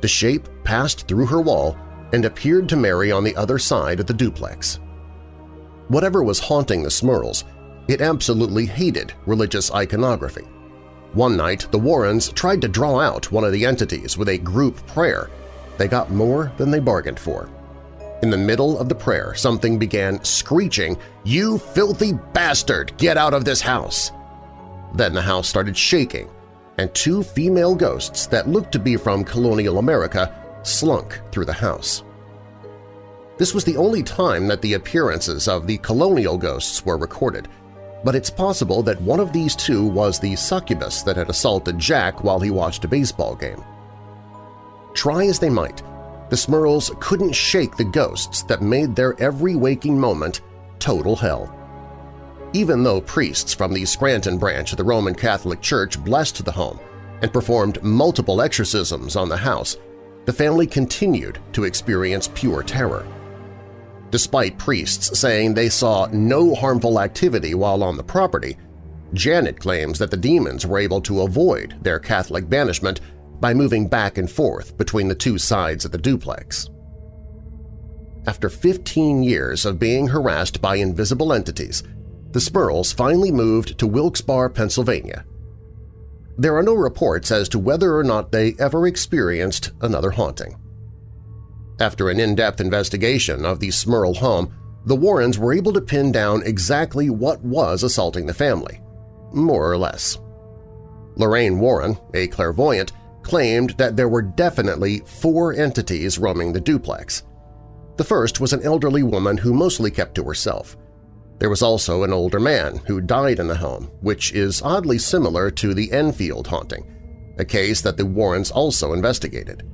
The shape passed through her wall and appeared to Mary on the other side of the duplex. Whatever was haunting the Smurls it absolutely hated religious iconography. One night, the Warrens tried to draw out one of the entities with a group prayer. They got more than they bargained for. In the middle of the prayer, something began screeching, "'You filthy bastard! Get out of this house!' Then the house started shaking. and two female ghosts that looked to be from colonial America slunk through the house. This was the only time that the appearances of the colonial ghosts were recorded, but it's possible that one of these two was the succubus that had assaulted Jack while he watched a baseball game. Try as they might, the Smurls couldn't shake the ghosts that made their every waking moment total hell. Even though priests from the Scranton branch of the Roman Catholic Church blessed the home and performed multiple exorcisms on the house, the family continued to experience pure terror. Despite priests saying they saw no harmful activity while on the property, Janet claims that the demons were able to avoid their Catholic banishment by moving back and forth between the two sides of the duplex. After 15 years of being harassed by invisible entities, the Smurls finally moved to Wilkes-Barre, Pennsylvania. There are no reports as to whether or not they ever experienced another haunting. After an in-depth investigation of the Smurl home, the Warrens were able to pin down exactly what was assaulting the family, more or less. Lorraine Warren, a clairvoyant, claimed that there were definitely four entities roaming the duplex. The first was an elderly woman who mostly kept to herself. There was also an older man who died in the home, which is oddly similar to the Enfield haunting, a case that the Warrens also investigated.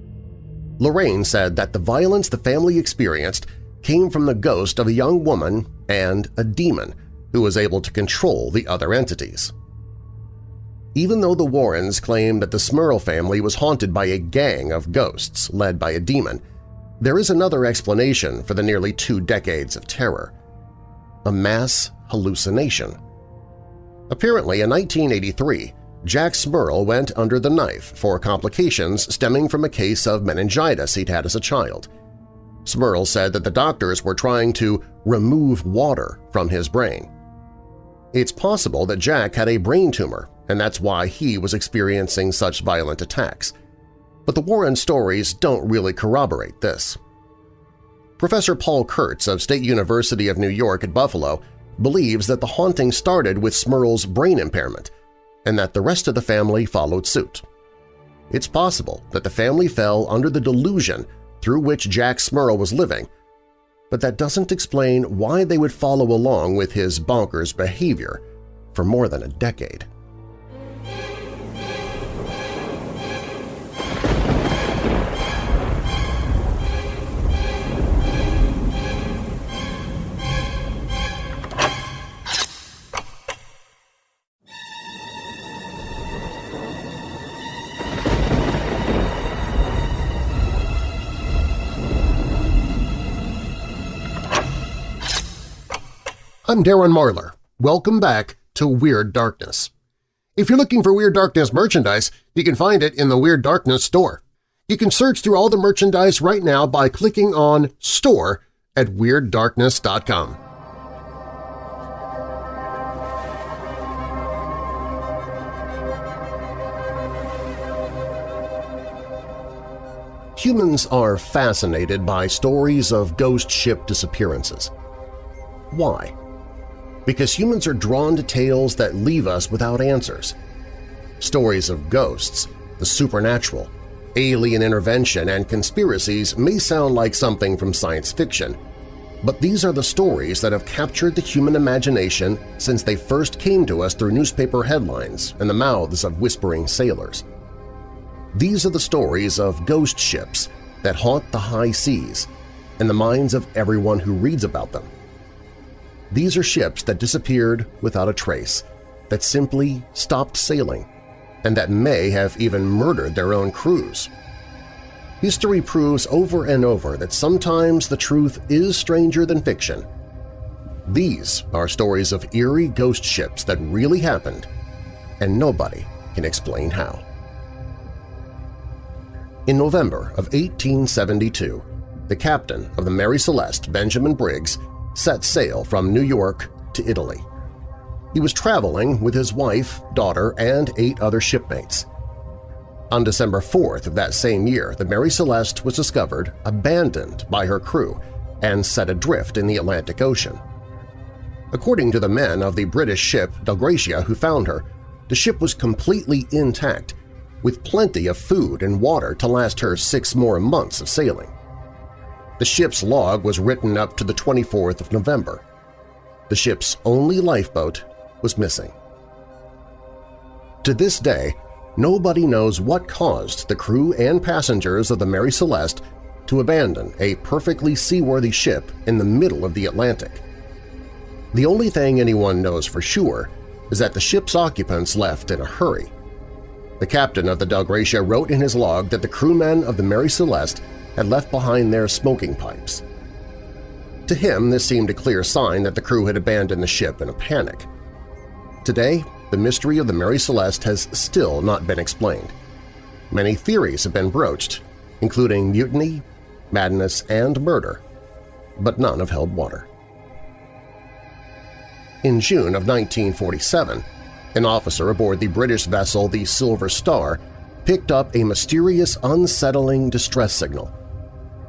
Lorraine said that the violence the family experienced came from the ghost of a young woman and a demon who was able to control the other entities. Even though the Warrens claim that the Smurl family was haunted by a gang of ghosts led by a demon, there is another explanation for the nearly two decades of terror – a mass hallucination. Apparently, in 1983, Jack Smurl went under the knife for complications stemming from a case of meningitis he'd had as a child. Smurl said that the doctors were trying to remove water from his brain. It's possible that Jack had a brain tumor and that's why he was experiencing such violent attacks. But the Warren stories don't really corroborate this. Professor Paul Kurtz of State University of New York at Buffalo believes that the haunting started with Smurl's brain impairment and that the rest of the family followed suit. It's possible that the family fell under the delusion through which Jack Smurl was living, but that doesn't explain why they would follow along with his bonkers behavior for more than a decade. I'm Darren Marlar. Welcome back to Weird Darkness. If you're looking for Weird Darkness merchandise, you can find it in the Weird Darkness store. You can search through all the merchandise right now by clicking on Store at WeirdDarkness.com. Humans are fascinated by stories of ghost ship disappearances. Why? Because humans are drawn to tales that leave us without answers. Stories of ghosts, the supernatural, alien intervention, and conspiracies may sound like something from science fiction, but these are the stories that have captured the human imagination since they first came to us through newspaper headlines and the mouths of whispering sailors. These are the stories of ghost ships that haunt the high seas and the minds of everyone who reads about them. These are ships that disappeared without a trace, that simply stopped sailing, and that may have even murdered their own crews. History proves over and over that sometimes the truth is stranger than fiction. These are stories of eerie ghost ships that really happened, and nobody can explain how. In November of 1872, the captain of the Mary Celeste, Benjamin Briggs, set sail from New York to Italy. He was traveling with his wife, daughter, and eight other shipmates. On December 4th of that same year, the Mary Celeste was discovered abandoned by her crew and set adrift in the Atlantic Ocean. According to the men of the British ship Dei Gratia who found her, The ship was completely intact, with plenty of food and water to last her six more months of sailing. The ship's log was written up to the 24th of November. The ship's only lifeboat was missing. To this day, nobody knows what caused the crew and passengers of the Mary Celeste to abandon a perfectly seaworthy ship in the middle of the Atlantic. The only thing anyone knows for sure is that the ship's occupants left in a hurry. The captain of the Dei Gratia wrote in his log that the crewmen of the Mary Celeste had left behind their smoking pipes. To him, this seemed a clear sign that the crew had abandoned the ship in a panic. Today, the mystery of the Mary Celeste has still not been explained. Many theories have been broached, including mutiny, madness, and murder, but none have held water. In June of 1947, an officer aboard the British vessel the Silver Star picked up a mysterious, unsettling distress signal.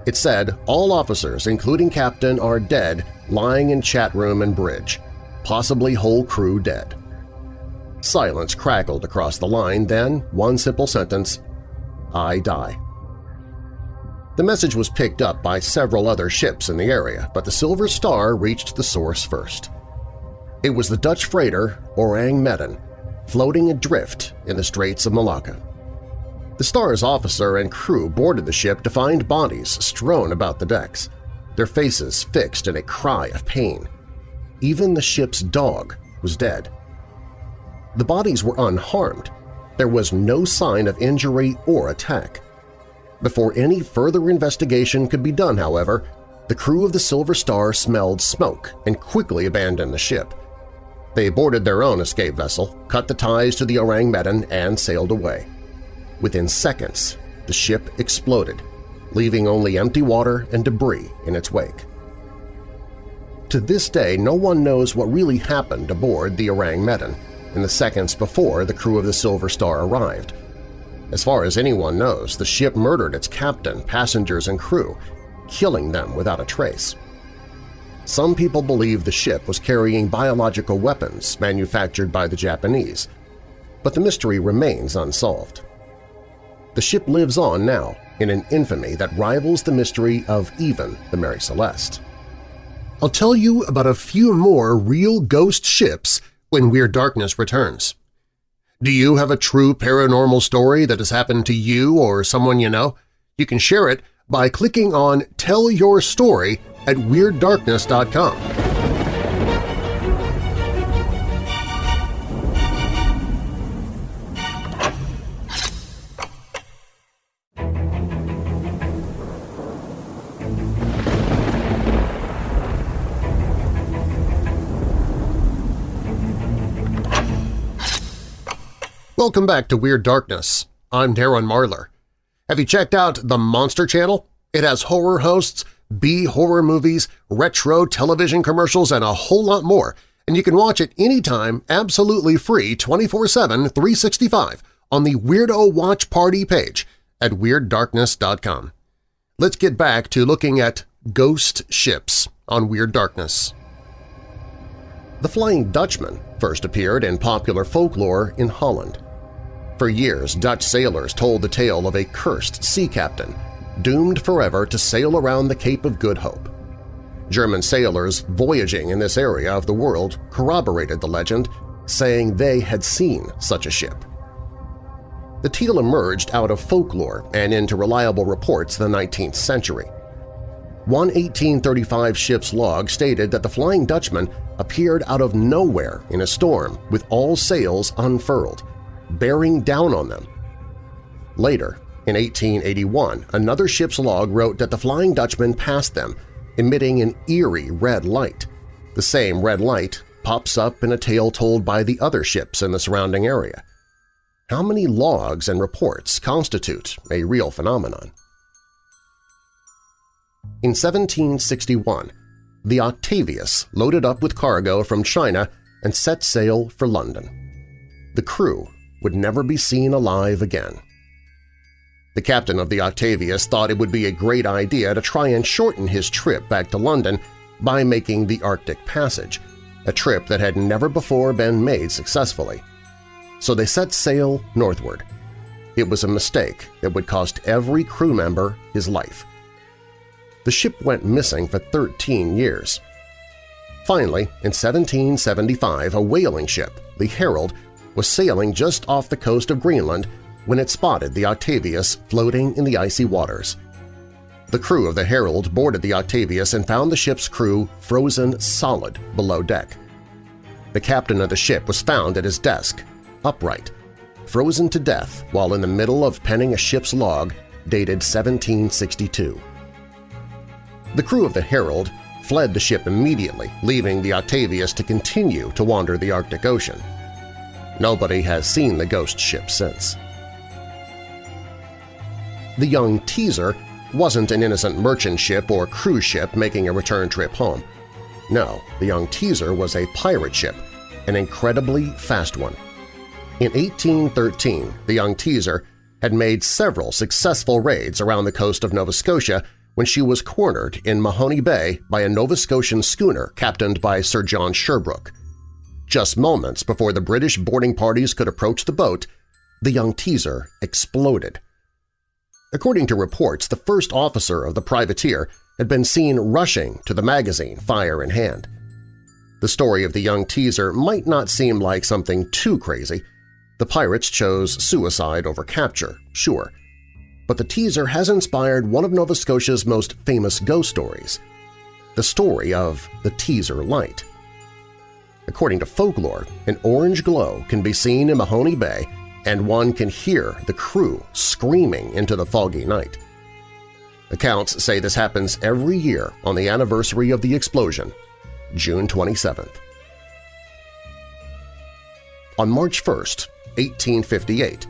It said, all officers, including captain, are dead, lying in chart room and bridge, possibly whole crew dead. Silence crackled across the line, then one simple sentence, I die. The message was picked up by several other ships in the area, but the Silver Star reached the source first. It was the Dutch freighter Orang Medan, floating adrift in the Straits of Malacca. The Star's officer and crew boarded the ship to find bodies strewn about the decks, their faces fixed in a cry of pain. Even the ship's dog was dead. The bodies were unharmed. There was no sign of injury or attack. Before any further investigation could be done, however, the crew of the Silver Star smelled smoke and quickly abandoned the ship. They boarded their own escape vessel, cut the ties to the Orang Medan, and sailed away. Within seconds, the ship exploded, leaving only empty water and debris in its wake. To this day, no one knows what really happened aboard the Orang Medan in the seconds before the crew of the Silver Star arrived. As far as anyone knows, the ship murdered its captain, passengers, and crew, killing them without a trace. Some people believe the ship was carrying biological weapons manufactured by the Japanese, but the mystery remains unsolved. The ship lives on now in an infamy that rivals the mystery of even the Mary Celeste. I'll tell you about a few more real ghost ships when Weird Darkness returns. Do you have a true paranormal story that has happened to you or someone you know? You can share it by clicking on Tell Your Story at WeirdDarkness.com. Welcome back to Weird Darkness. I'm Darren Marlar. Have you checked out the Monster Channel? It has horror hosts, B-horror movies, retro television commercials, and a whole lot more, and you can watch it anytime absolutely free 24-7, 365 on the Weirdo Watch Party page at WeirdDarkness.com. Let's get back to looking at ghost ships on Weird Darkness. The Flying Dutchman first appeared in popular folklore in Holland. For years, Dutch sailors told the tale of a cursed sea captain doomed forever to sail around the Cape of Good Hope. German sailors voyaging in this area of the world corroborated the legend, saying they had seen such a ship. The tale emerged out of folklore and into reliable reports the 19th century. One 1835 ship's log stated that the Flying Dutchman appeared out of nowhere in a storm with all sails unfurled, bearing down on them. Later, in 1881, another ship's log wrote that the Flying Dutchman passed them, emitting an eerie red light. The same red light pops up in a tale told by the other ships in the surrounding area. How many logs and reports constitute a real phenomenon? In 1761, the Octavius loaded up with cargo from China and set sail for London. The crew would never be seen alive again. The captain of the Octavius thought it would be a great idea to try and shorten his trip back to London by making the Arctic Passage, a trip that had never before been made successfully. so they set sail northward. It was a mistake that would cost every crew member his life. The ship went missing for 13 years. Finally, in 1775, a whaling ship, the Herald, was sailing just off the coast of Greenland when it spotted the Octavius floating in the icy waters. The crew of the Herald boarded the Octavius and found the ship's crew frozen solid below deck. The captain of the ship was found at his desk, upright, frozen to death while in the middle of penning a ship's log dated 1762. The crew of the Herald fled the ship immediately, leaving the Octavius to continue to wander the Arctic Ocean. Nobody has seen the ghost ship since. The young Teazer wasn't an innocent merchant ship or cruise ship making a return trip home. No, the young Teazer was a pirate ship, an incredibly fast one. In 1813, the young Teazer had made several successful raids around the coast of Nova Scotia when she was cornered in Mahone Bay by a Nova Scotian schooner captained by Sir John Sherbrooke. Just moments before the British boarding parties could approach the boat, the young Teazer exploded. According to reports, the first officer of the privateer had been seen rushing to the magazine, fire in hand. The story of the young Teazer might not seem like something too crazy. The pirates chose suicide over capture, sure, but the teaser has inspired one of Nova Scotia's most famous ghost stories, the story of the Teazer Light. According to folklore, an orange glow can be seen in Mahone Bay and one can hear the crew screaming into the foggy night. Accounts say this happens every year on the anniversary of the explosion, June 27th. On March 1, 1858,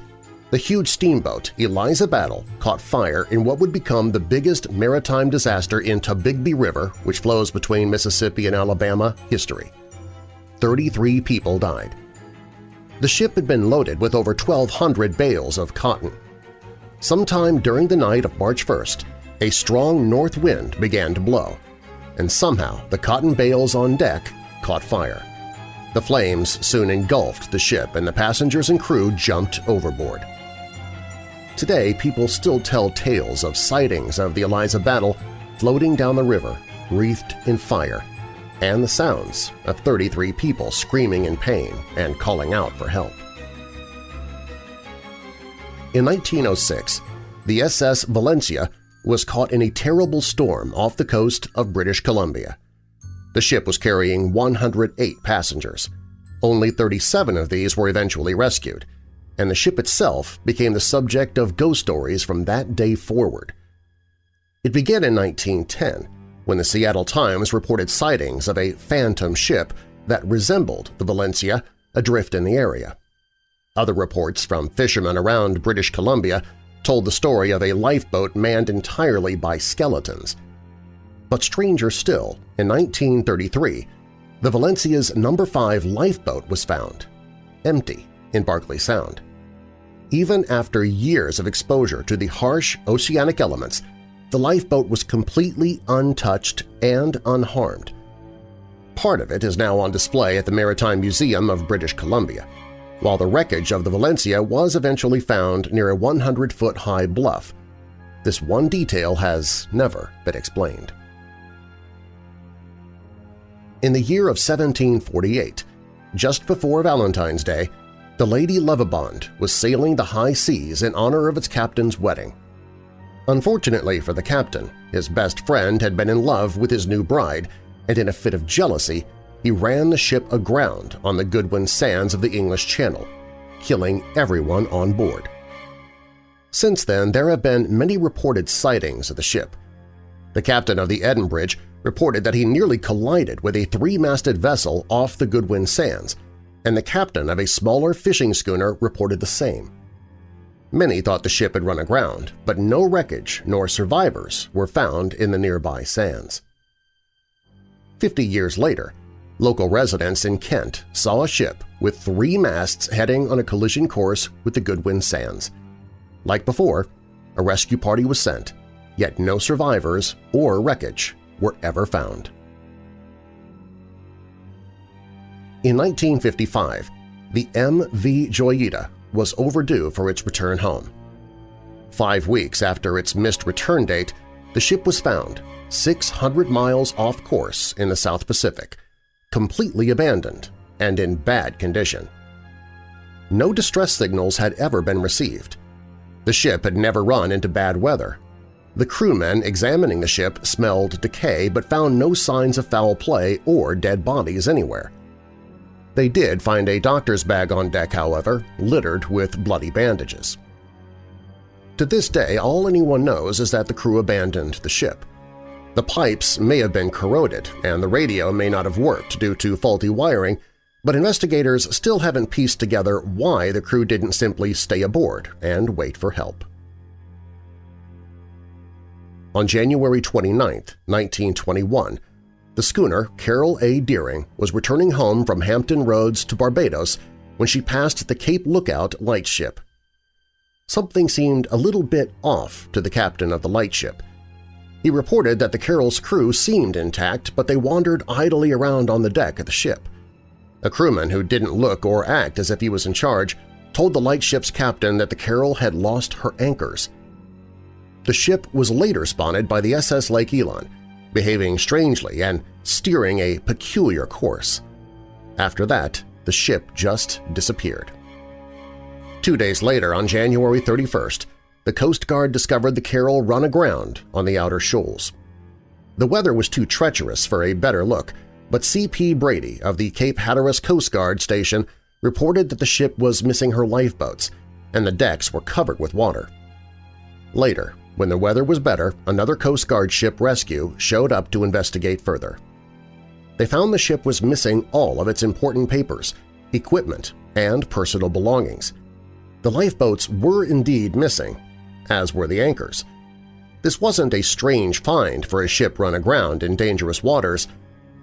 the huge steamboat Eliza Battle caught fire in what would become the biggest maritime disaster in Tombigbee River, which flows between Mississippi and Alabama, history. 33 people died. The ship had been loaded with over 1,200 bales of cotton. Sometime during the night of March 1st, a strong north wind began to blow, and somehow the cotton bales on deck caught fire. The flames soon engulfed the ship and the passengers and crew jumped overboard. Today, people still tell tales of sightings of the Eliza Battle floating down the river, wreathed in fire, and the sounds of 33 people screaming in pain and calling out for help. In 1906, the SS Valencia was caught in a terrible storm off the coast of British Columbia. The ship was carrying 108 passengers. Only 37 of these were eventually rescued, and the ship itself became the subject of ghost stories from that day forward. It began in 1910 when the Seattle Times reported sightings of a phantom ship that resembled the Valencia adrift in the area. Other reports from fishermen around British Columbia told the story of a lifeboat manned entirely by skeletons. But stranger still, in 1933, the Valencia's number 5 lifeboat was found, empty in Barkley Sound. Even after years of exposure to the harsh oceanic elements, the lifeboat was completely untouched and unharmed. Part of it is now on display at the Maritime Museum of British Columbia, while the wreckage of the Valencia was eventually found near a 100-foot-high bluff. This one detail has never been explained. In the year of 1748, just before Valentine's Day, the Lady Lovibond was sailing the high seas in honor of its captain's wedding. Unfortunately for the captain, his best friend had been in love with his new bride, and in a fit of jealousy, he ran the ship aground on the Goodwin Sands of the English Channel, killing everyone on board. Since then, there have been many reported sightings of the ship. The captain of the Edenbridge reported that he nearly collided with a three-masted vessel off the Goodwin Sands, and the captain of a smaller fishing schooner reported the same. Many thought the ship had run aground, but no wreckage nor survivors were found in the nearby sands. Fifty years later, local residents in Kent saw a ship with three masts heading on a collision course with the Goodwin Sands. Like before, a rescue party was sent, yet no survivors or wreckage were ever found. In 1955, the MV Joyita was overdue for its return home. Five weeks after its missed return date, the ship was found 600 miles off course in the South Pacific, completely abandoned and in bad condition. No distress signals had ever been received. The ship had never run into bad weather. The crewmen examining the ship smelled decay but found no signs of foul play or dead bodies anywhere. They did find a doctor's bag on deck, however, littered with bloody bandages. To this day, all anyone knows is that the crew abandoned the ship. The pipes may have been corroded and the radio may not have worked due to faulty wiring, but investigators still haven't pieced together why the crew didn't simply stay aboard and wait for help. On January 29, 1921, the schooner Carroll A. Deering was returning home from Hampton Roads to Barbados when she passed the Cape Lookout lightship. Something seemed a little bit off to the captain of the lightship. He reported that the Carroll's crew seemed intact, but they wandered idly around on the deck of the ship. A crewman who didn't look or act as if he was in charge told the lightship's captain that the Carroll had lost her anchors. The ship was later spotted by the SS Lake Elon, behaving strangely and steering a peculiar course. After that, the ship just disappeared. Two days later, on January 31st, the Coast Guard discovered the Carroll run aground on the outer shoals. The weather was too treacherous for a better look, but C.P. Brady of the Cape Hatteras Coast Guard Station reported that the ship was missing her lifeboats and the decks were covered with water. Later, when the weather was better, another Coast Guard ship rescue showed up to investigate further. They found the ship was missing all of its important papers, equipment, and personal belongings. The lifeboats were indeed missing, as were the anchors. This wasn't a strange find for a ship run aground in dangerous waters,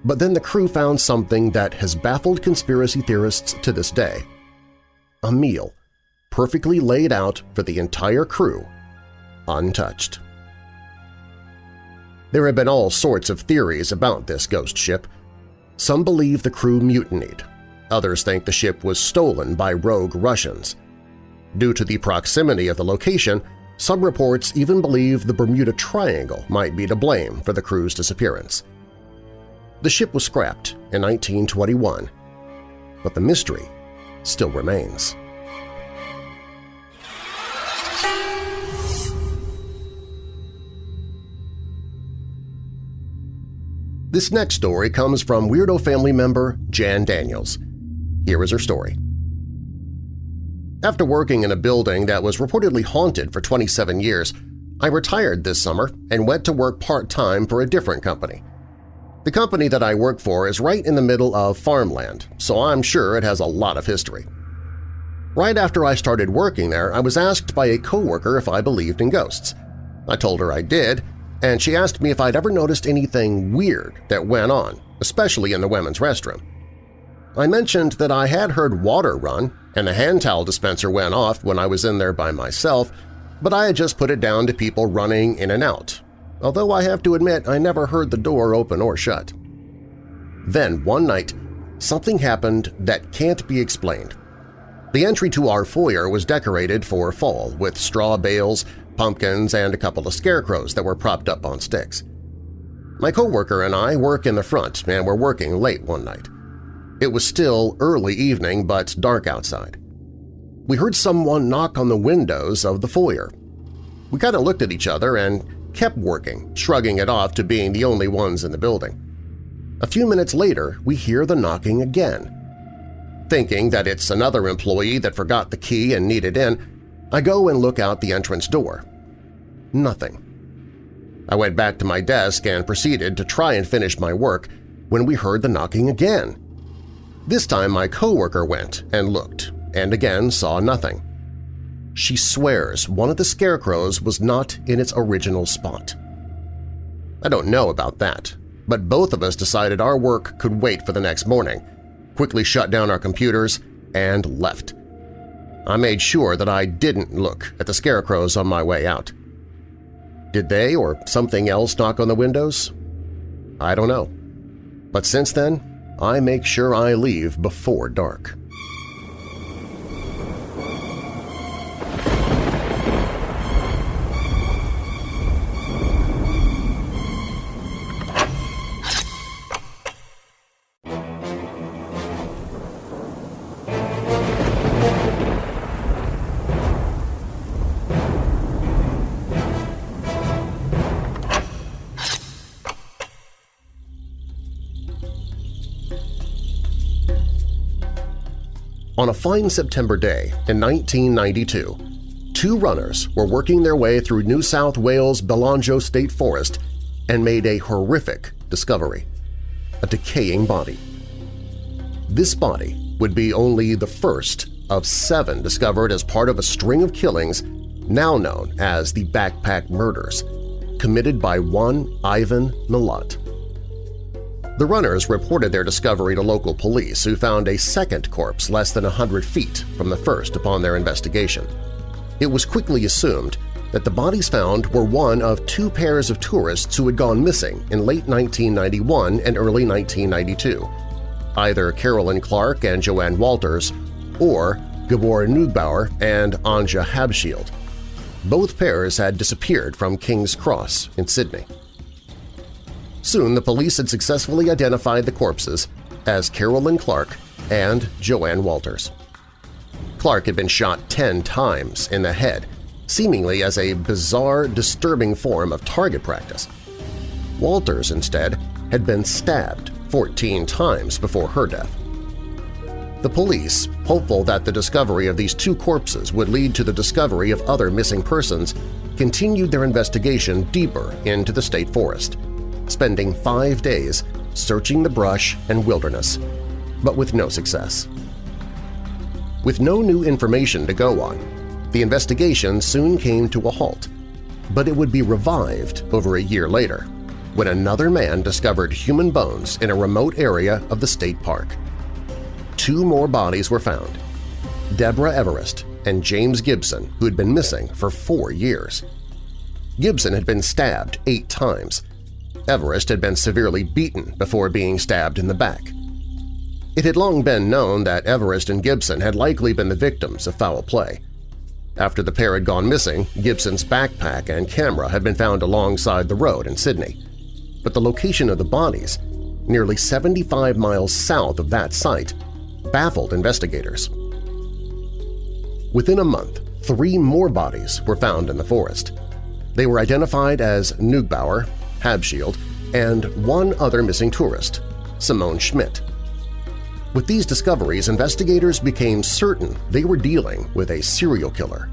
but then the crew found something that has baffled conspiracy theorists to this day. A meal, perfectly laid out for the entire crew untouched. There have been all sorts of theories about this ghost ship. Some believe the crew mutinied. Others think the ship was stolen by rogue Russians. Due to the proximity of the location, some reports even believe the Bermuda Triangle might be to blame for the crew's disappearance. The ship was scrapped in 1921, but the mystery still remains. This next story comes from Weirdo family member Jan Daniels. Here is her story. After working in a building that was reportedly haunted for 27 years, I retired this summer and went to work part-time for a different company. The company that I work for is right in the middle of farmland, so I'm sure it has a lot of history. Right after I started working there, I was asked by a coworker if I believed in ghosts. I told her I did, and she asked me if I'd ever noticed anything weird that went on, especially in the women's restroom. I mentioned that I had heard water run and the hand towel dispenser went off when I was in there by myself, but I had just put it down to people running in and out, although I have to admit I never heard the door open or shut. Then, one night, something happened that can't be explained. The entry to our foyer was decorated for fall with straw bales, pumpkins, and a couple of scarecrows that were propped up on sticks. My coworker and I work in the front and were working late one night. It was still early evening but dark outside. We heard someone knock on the windows of the foyer. We kind of looked at each other and kept working, shrugging it off to being the only ones in the building. A few minutes later, we hear the knocking again. Thinking that it's another employee that forgot the key and needed in, I go and look out the entrance door. Nothing. I went back to my desk and proceeded to try and finish my work when we heard the knocking again. This time my coworker went and looked and again saw nothing. She swears one of the scarecrows was not in its original spot. I don't know about that, but both of us decided our work could wait for the next morning, quickly shut down our computers, and left. I made sure that I didn't look at the scarecrows on my way out. Did they or something else knock on the windows? I don't know. But since then, I make sure I leave before dark. Fine September day in 1992, two runners were working their way through New South Wales' Belanglo State Forest and made a horrific discovery – a decaying body. This body would be only the first of seven discovered as part of a string of killings now known as the Backpack Murders, committed by one Ivan Milat. The runners reported their discovery to local police who found a second corpse less than 100 feet from the first upon their investigation. It was quickly assumed that the bodies found were one of two pairs of tourists who had gone missing in late 1991 and early 1992, either Carolyn Clark and Joanne Walters or Gabor Neugebauer and Anja Habschied. Both pairs had disappeared from King's Cross in Sydney. Soon the police had successfully identified the corpses as Carolyn Clark and Joanne Walters. Clark had been shot ten times in the head, seemingly as a bizarre, disturbing form of target practice. Walters, instead, had been stabbed 14 times before her death. The police, hopeful that the discovery of these two corpses would lead to the discovery of other missing persons, continued their investigation deeper into the state forest spending five days searching the brush and wilderness, but with no success. With no new information to go on, the investigation soon came to a halt, but it would be revived over a year later when another man discovered human bones in a remote area of the state park. Two more bodies were found, Deborah Everist and James Gibson, who had been missing for four years. Gibson had been stabbed eight times, Everist had been severely beaten before being stabbed in the back. It had long been known that Everist and Gibson had likely been the victims of foul play. After the pair had gone missing, Gibson's backpack and camera had been found alongside the road in Sydney. But the location of the bodies, nearly 75 miles south of that site, baffled investigators. Within a month, three more bodies were found in the forest. They were identified as Neugebauer, Habschied, and one other missing tourist, Simone Schmidl. With these discoveries, investigators became certain they were dealing with a serial killer.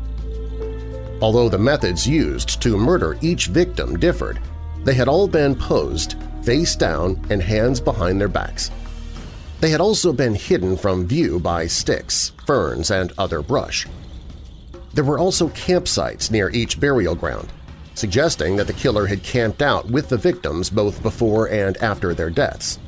Although the methods used to murder each victim differed, they had all been posed face down and hands behind their backs. They had also been hidden from view by sticks, ferns, and other brush. There were also campsites near each burial ground, suggesting that the killer had camped out with the victims both before and after their deaths.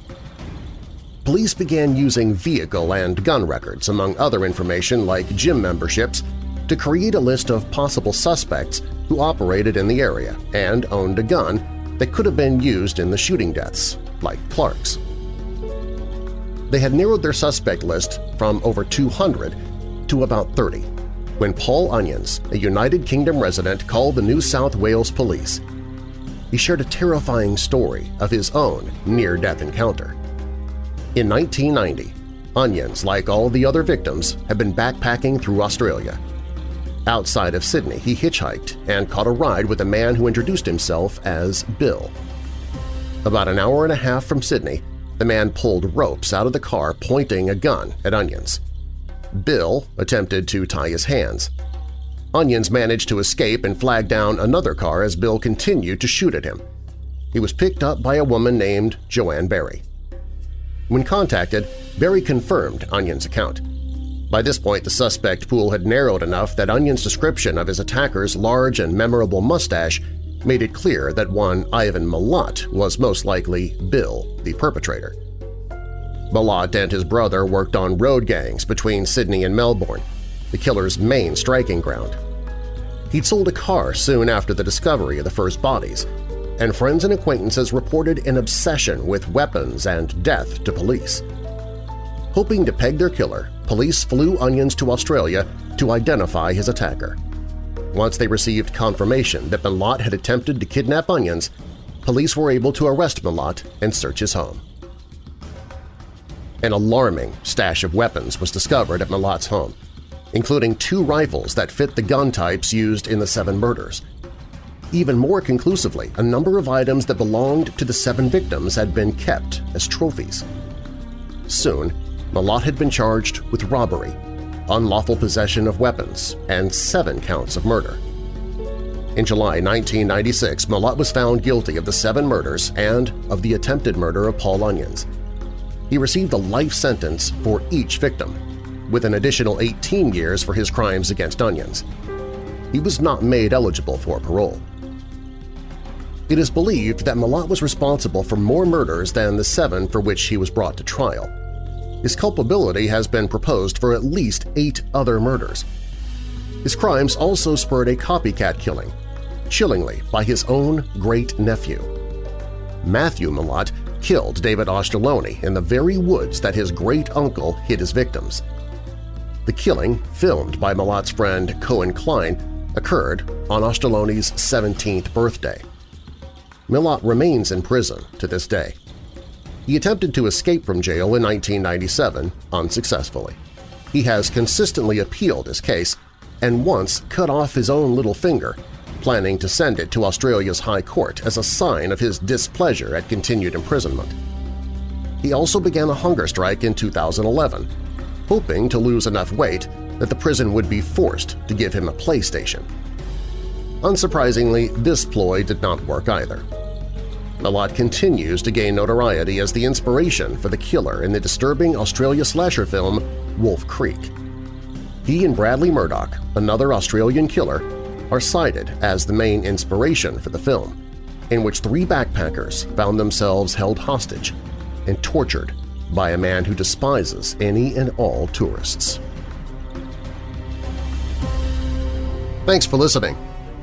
Police began using vehicle and gun records, among other information like gym memberships, to create a list of possible suspects who operated in the area and owned a gun that could have been used in the shooting deaths, like Clark's. They had narrowed their suspect list from over 200 to about 30 when Paul Onions, a United Kingdom resident, called the New South Wales police. He shared a terrifying story of his own near-death encounter. In 1990, Onions, like all the other victims, had been backpacking through Australia. Outside of Sydney, he hitchhiked and caught a ride with a man who introduced himself as Bill. About an hour and a half from Sydney, the man pulled ropes out of the car pointing a gun at Onions. Bill attempted to tie his hands. Onions managed to escape and flag down another car as Bill continued to shoot at him. He was picked up by a woman named Joanne Berry. When contacted, Berry confirmed Onion's account. By this point, the suspect pool had narrowed enough that Onion's description of his attacker's large and memorable mustache made it clear that one Ivan Milat was most likely Bill, the perpetrator. Milat and his brother worked on road gangs between Sydney and Melbourne, the killer's main striking ground. He'd sold a car soon after the discovery of the first bodies, and friends and acquaintances reported an obsession with weapons and death to police. Hoping to peg their killer, police flew Onions to Australia to identify his attacker. Once they received confirmation that Milat had attempted to kidnap Onions, police were able to arrest Milat and search his home. An alarming stash of weapons was discovered at Milat's home, including two rifles that fit the gun types used in the seven murders. Even more conclusively, a number of items that belonged to the seven victims had been kept as trophies. Soon, Milat had been charged with robbery unlawful possession of weapons, and seven counts of murder. In July 1996, Milat was found guilty of the seven murders and of the attempted murder of Paul Onions. He received a life sentence for each victim, with an additional 18 years for his crimes against Onions. He was not made eligible for parole. It is believed that Milat was responsible for more murders than the seven for which he was brought to trial. His culpability has been proposed for at least eight other murders. His crimes also spurred a copycat killing, chillingly by his own great-nephew. Matthew Milat killed David Auchterlonie in the very woods that his great-uncle hid his victims. The killing, filmed by Milat's friend Cohen Klein, occurred on Auchterlonie's 17th birthday. Milat remains in prison to this day. He attempted to escape from jail in 1997 unsuccessfully. He has consistently appealed his case and once cut off his own little finger, planning to send it to Australia's High Court as a sign of his displeasure at continued imprisonment. He also began a hunger strike in 2011, hoping to lose enough weight that the prison would be forced to give him a PlayStation. Unsurprisingly, this ploy did not work either. Milat continues to gain notoriety as the inspiration for the killer in the disturbing Australia slasher film Wolf Creek. He and Bradley Murdoch, another Australian killer, are cited as the main inspiration for the film, in which three backpackers found themselves held hostage and tortured by a man who despises any and all tourists. Thanks for listening.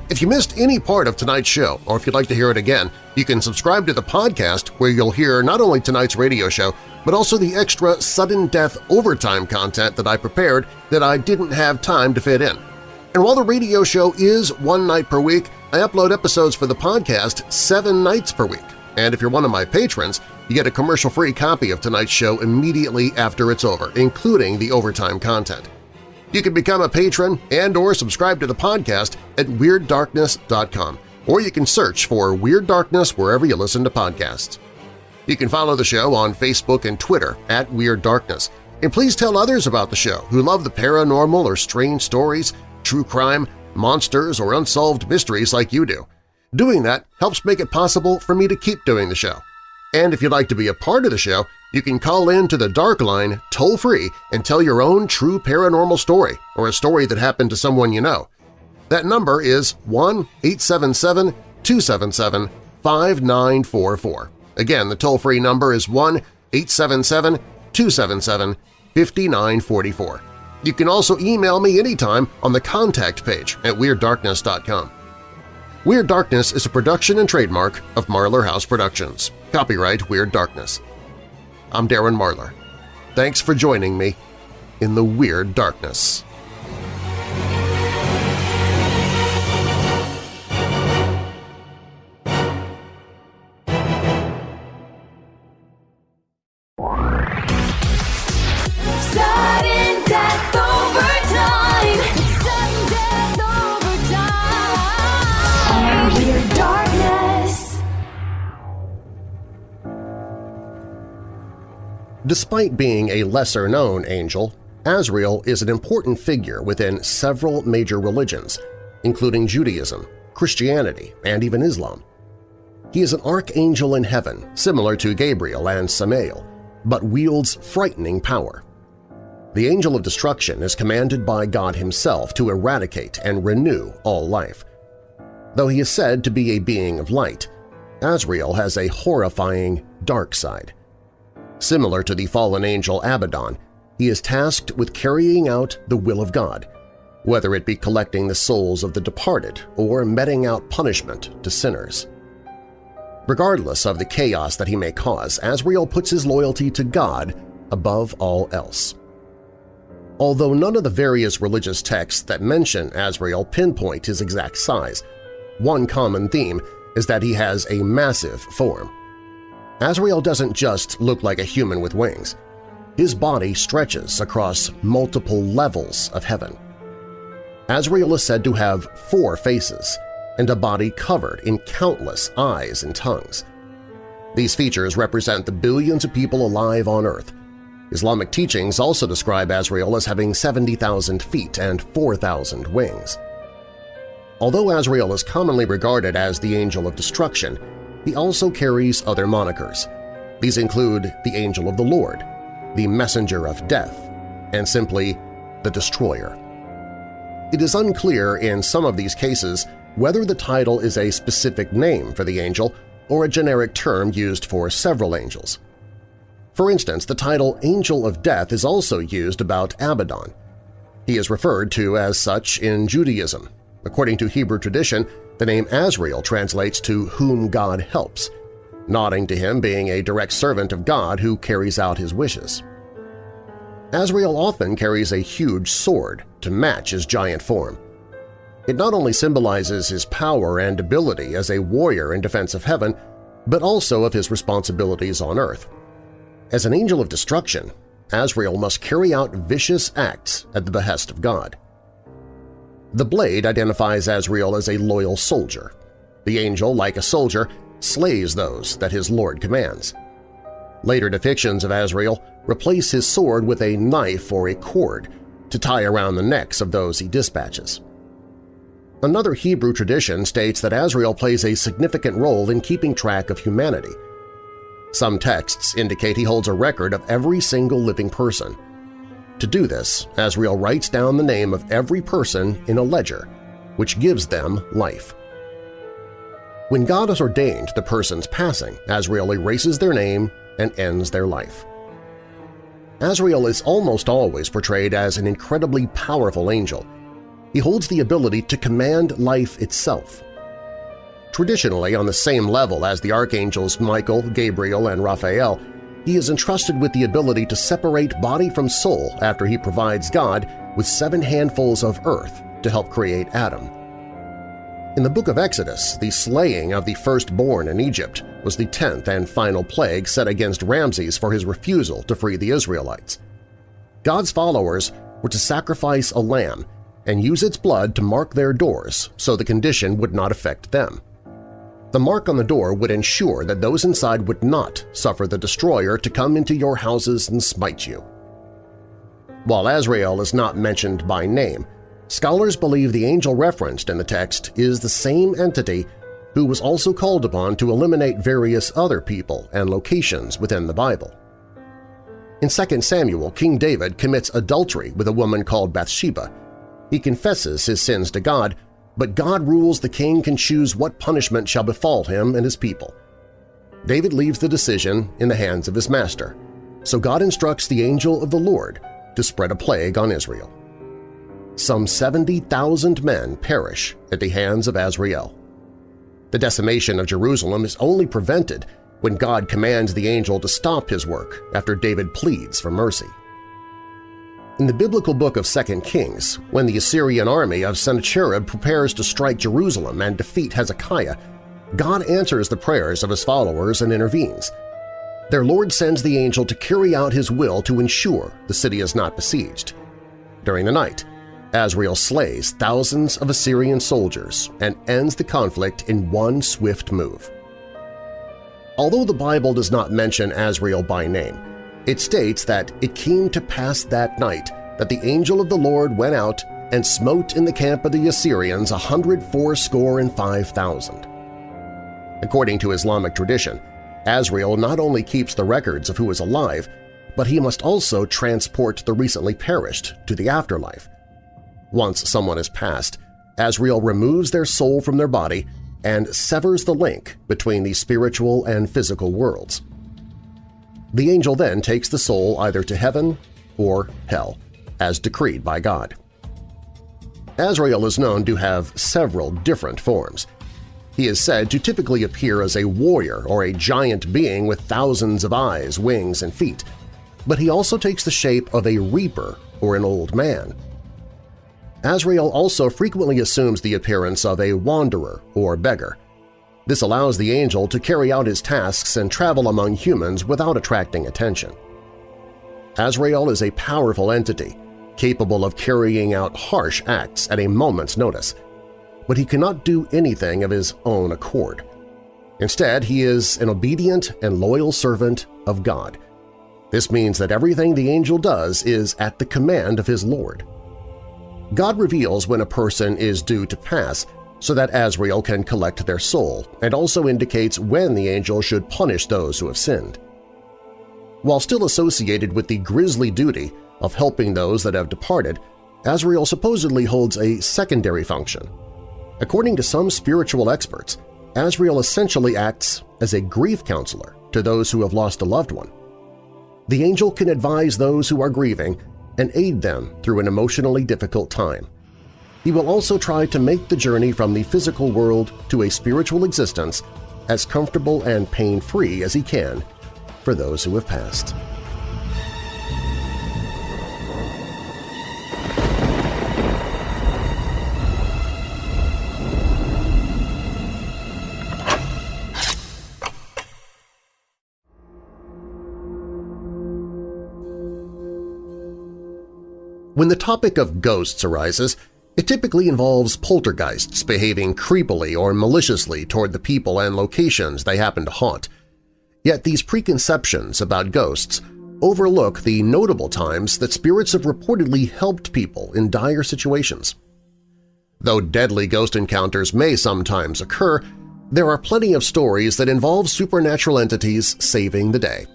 If you missed any part of tonight's show, or if you'd like to hear it again, you can subscribe to the podcast where you'll hear not only tonight's radio show, but also the extra sudden death overtime content that I prepared that I didn't have time to fit in. And while the radio show is one night per week, I upload episodes for the podcast seven nights per week. And if you're one of my patrons, you get a commercial-free copy of tonight's show immediately after it's over, including the overtime content. You can become a patron and or subscribe to the podcast at WeirdDarkness.com, or you can search for Weird Darkness wherever you listen to podcasts. You can follow the show on Facebook and Twitter at Weird Darkness, and please tell others about the show who love the paranormal or strange stories, true crime, monsters, or unsolved mysteries like you do. Doing that helps make it possible for me to keep doing the show. And if you'd like to be a part of the show, you can call in to the Dark Line toll-free and tell your own true paranormal story or a story that happened to someone you know. That number is 1-877-277-5944. Again, the toll-free number is 1-877-277-5944. You can also email me anytime on the contact page at WeirdDarkness.com. Weird Darkness is a production and trademark of Marlar House Productions. Copyright Weird Darkness. I'm Darren Marlar. Thanks for joining me in the Weird Darkness. Despite being a lesser-known angel, Azrael is an important figure within several major religions, including Judaism, Christianity, and even Islam. He is an archangel in heaven, similar to Gabriel and Samael, but wields frightening power. The Angel of Destruction is commanded by God himself to eradicate and renew all life. Though he is said to be a being of light, Azrael has a horrifying dark side. Similar to the fallen angel Abaddon, he is tasked with carrying out the will of God, whether it be collecting the souls of the departed or meting out punishment to sinners. Regardless of the chaos that he may cause, Azrael puts his loyalty to God above all else. Although none of the various religious texts that mention Azrael pinpoint his exact size, one common theme is that he has a massive form. Azrael doesn't just look like a human with wings. His body stretches across multiple levels of heaven. Azrael is said to have four faces and a body covered in countless eyes and tongues. These features represent the billions of people alive on Earth, Islamic teachings also describe Azrael as having 70,000 feet and 4,000 wings. Although Azrael is commonly regarded as the Angel of Destruction, he also carries other monikers. These include the Angel of the Lord, the Messenger of Death, and simply the Destroyer. It is unclear in some of these cases whether the title is a specific name for the angel or a generic term used for several angels. For instance, the title Angel of Death is also used about Abaddon. He is referred to as such in Judaism. According to Hebrew tradition, the name Azrael translates to whom God helps, nodding to him being a direct servant of God who carries out his wishes. Azrael often carries a huge sword to match his giant form. It not only symbolizes his power and ability as a warrior in defense of heaven, but also of his responsibilities on earth. As an angel of destruction, Azrael must carry out vicious acts at the behest of God. The blade identifies Azrael as a loyal soldier. The angel, like a soldier, slays those that his lord commands. Later depictions of Azrael replace his sword with a knife or a cord to tie around the necks of those he dispatches. Another Hebrew tradition states that Azrael plays a significant role in keeping track of humanity. Some texts indicate he holds a record of every single living person. To do this, Azrael writes down the name of every person in a ledger, which gives them life. When God has ordained the person's passing, Azrael erases their name and ends their life. Azrael is almost always portrayed as an incredibly powerful angel. He holds the ability to command life itself. Traditionally on the same level as the archangels Michael, Gabriel, and Raphael, he is entrusted with the ability to separate body from soul after he provides God with seven handfuls of earth to help create Adam. In the book of Exodus, the slaying of the firstborn in Egypt was the tenth and final plague set against Ramses for his refusal to free the Israelites. God's followers were to sacrifice a lamb and use its blood to mark their doors so the condition would not affect them. The mark on the door would ensure that those inside would not suffer the destroyer to come into your houses and smite you. While Azrael is not mentioned by name, Scholars believe the angel referenced in the text is the same entity who was also called upon to eliminate various other people and locations within the Bible. In 2 Samuel, King David commits adultery with a woman called Bathsheba. He confesses his sins to God, but God rules the king can choose what punishment shall befall him and his people. David leaves the decision in the hands of his master, so God instructs the angel of the Lord to spread a plague on Israel some 70,000 men perish at the hands of Azrael. The decimation of Jerusalem is only prevented when God commands the angel to stop his work after David pleads for mercy. In the biblical book of 2 Kings, when the Assyrian army of Sennacherib prepares to strike Jerusalem and defeat Hezekiah, God answers the prayers of his followers and intervenes. Their Lord sends the angel to carry out his will to ensure the city is not besieged. During the night, Azrael slays thousands of Assyrian soldiers and ends the conflict in one swift move. Although the Bible does not mention Azrael by name, it states that it came to pass that night that the angel of the Lord went out and smote in the camp of the Assyrians a hundred fourscore and five thousand. According to Islamic tradition, Azrael not only keeps the records of who is alive, but he must also transport the recently perished to the afterlife, once someone has passed, Azrael removes their soul from their body and severs the link between the spiritual and physical worlds. The angel then takes the soul either to heaven or hell, as decreed by God. Azrael is known to have several different forms. He is said to typically appear as a warrior or a giant being with thousands of eyes, wings, and feet, but he also takes the shape of a reaper or an old man. Azrael also frequently assumes the appearance of a wanderer or beggar. This allows the angel to carry out his tasks and travel among humans without attracting attention. Azrael is a powerful entity, capable of carrying out harsh acts at a moment's notice, but he cannot do anything of his own accord. Instead, he is an obedient and loyal servant of God. This means that everything the angel does is at the command of his Lord. God reveals when a person is due to pass so that Azrael can collect their soul and also indicates when the angel should punish those who have sinned. While still associated with the grisly duty of helping those that have departed, Azrael supposedly holds a secondary function. According to some spiritual experts, Azrael essentially acts as a grief counselor to those who have lost a loved one. The angel can advise those who are grieving and aid them through an emotionally difficult time. He will also try to make the journey from the physical world to a spiritual existence as comfortable and pain-free as he can for those who have passed. When the topic of ghosts arises, it typically involves poltergeists behaving creepily or maliciously toward the people and locations they happen to haunt. Yet these preconceptions about ghosts overlook the notable times that spirits have reportedly helped people in dire situations. Though deadly ghost encounters may sometimes occur, there are plenty of stories that involve supernatural entities saving the day.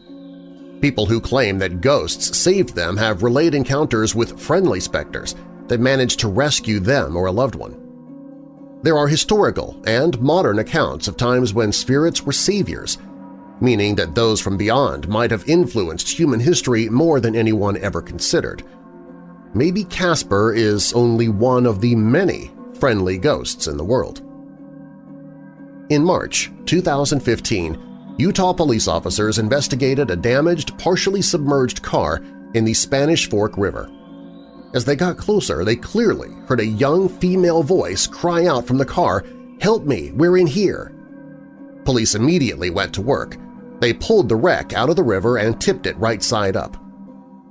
People who claim that ghosts saved them have relayed encounters with friendly specters that managed to rescue them or a loved one. There are historical and modern accounts of times when spirits were saviors, meaning that those from beyond might have influenced human history more than anyone ever considered. Maybe Casper is only one of the many friendly ghosts in the world. In March 2015, Utah police officers investigated a damaged, partially submerged car in the Spanish Fork River. As they got closer, they clearly heard a young female voice cry out from the car, "'Help me! We're in here!' Police immediately went to work. They pulled the wreck out of the river and tipped it right side up.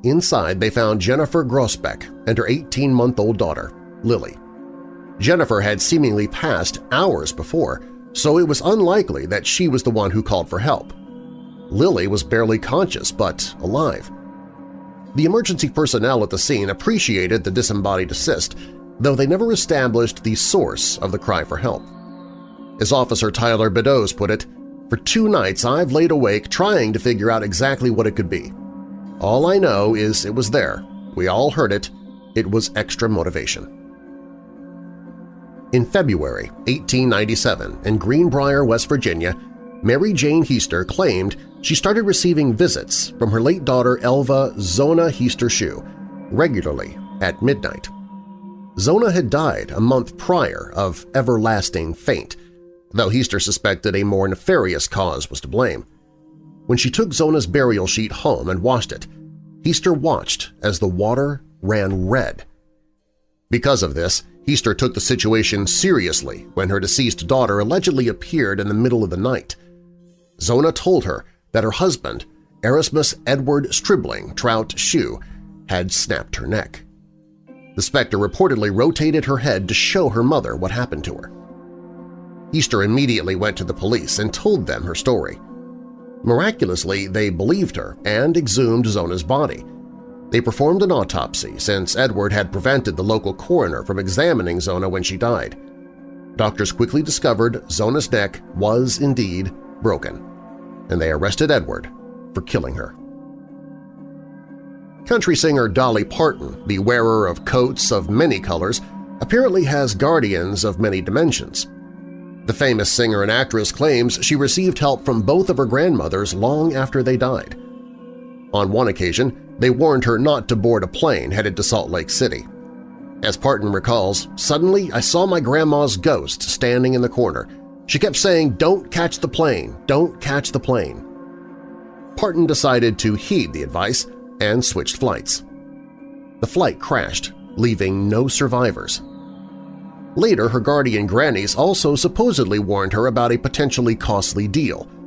Inside, they found Jennifer Groesbeck and her 18-month-old daughter, Lily. Jennifer had seemingly passed hours before, so it was unlikely that she was the one who called for help. Lily was barely conscious but alive. The emergency personnel at the scene appreciated the disembodied assist, though they never established the source of the cry for help. As Officer Tyler Beddoes put it, for two nights I've laid awake trying to figure out exactly what it could be. All I know is it was there. We all heard it. It was extra motivation. In February 1897, in Greenbrier, West Virginia, Mary Jane Heaster claimed she started receiving visits from her late daughter Elva Zona Heaster Shue regularly at midnight. Zona had died a month prior of everlasting faint, though Heaster suspected a more nefarious cause was to blame. When she took Zona's burial sheet home and washed it, Heaster watched as the water ran red. Because of this, Heaster took the situation seriously when her deceased daughter allegedly appeared in the middle of the night. Zona told her that her husband, Erasmus Edward Stribbling Trout Shue, had snapped her neck. The specter reportedly rotated her head to show her mother what happened to her. Heaster immediately went to the police and told them her story. Miraculously, they believed her and exhumed Zona's body, they performed an autopsy since Edward had prevented the local coroner from examining Zona when she died. Doctors quickly discovered Zona's neck was indeed broken, and they arrested Edward for killing her. Country singer Dolly Parton, the wearer of coats of many colors, apparently has guardians of many dimensions. The famous singer and actress claims she received help from both of her grandmothers long after they died. On one occasion, they warned her not to board a plane headed to Salt Lake City. As Parton recalls, suddenly I saw my grandma's ghost standing in the corner. She kept saying, don't catch the plane, don't catch the plane. Parton decided to heed the advice and switched flights. The flight crashed, leaving no survivors. Later, her guardian grannies also supposedly warned her about a potentially costly deal –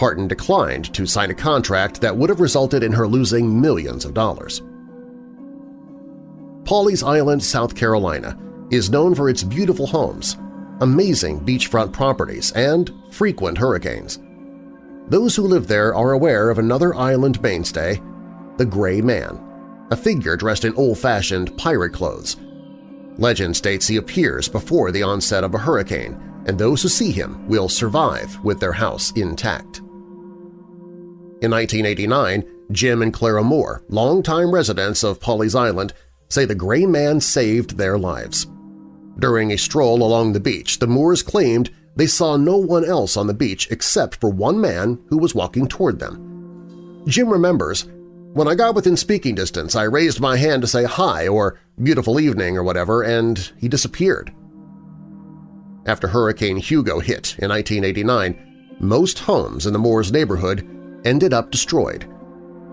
Parton declined to sign a contract that would have resulted in her losing millions of dollars. Pawleys Island, South Carolina is known for its beautiful homes, amazing beachfront properties, and frequent hurricanes. Those who live there are aware of another island mainstay, the Gray Man, a figure dressed in old-fashioned pirate clothes. Legend states he appears before the onset of a hurricane, and those who see him will survive with their house intact. In 1989, Jim and Clara Moore, longtime residents of Pawleys Island, say the Gray Man saved their lives. During a stroll along the beach, the Moores claimed they saw no one else on the beach except for one man who was walking toward them. Jim remembers, When I got within speaking distance, I raised my hand to say hi or beautiful evening or whatever, and he disappeared. After Hurricane Hugo hit in 1989, most homes in the Moores neighborhood ended up destroyed,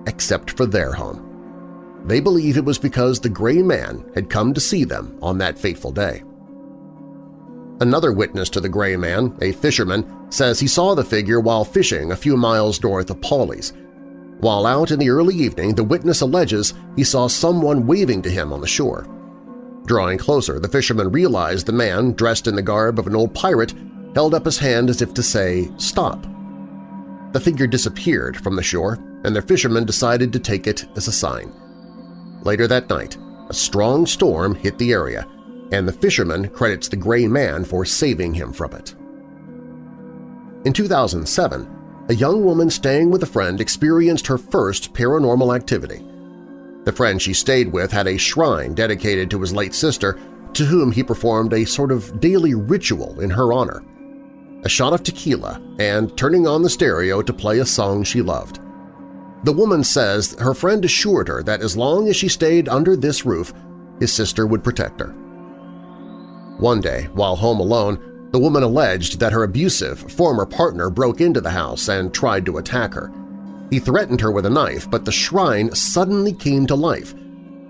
except for their home. They believe it was because the Gray Man had come to see them on that fateful day. Another witness to the Gray Man, a fisherman, says he saw the figure while fishing a few miles north of Pawleys. While out in the early evening, the witness alleges he saw someone waving to him on the shore. Drawing closer, the fisherman realized the man, dressed in the garb of an old pirate, held up his hand as if to say, stop. The figure disappeared from the shore, and the fisherman decided to take it as a sign. Later that night, a strong storm hit the area, and the fisherman credits the Gray Man for saving him from it. In 2007, a young woman staying with a friend experienced her first paranormal activity. The friend she stayed with had a shrine dedicated to his late sister, to whom he performed a sort of daily ritual in her honor a shot of tequila, and turning on the stereo to play a song she loved. The woman says her friend assured her that as long as she stayed under this roof, his sister would protect her. One day, while home alone, the woman alleged that her abusive former partner broke into the house and tried to attack her. He threatened her with a knife, but the shrine suddenly came to life.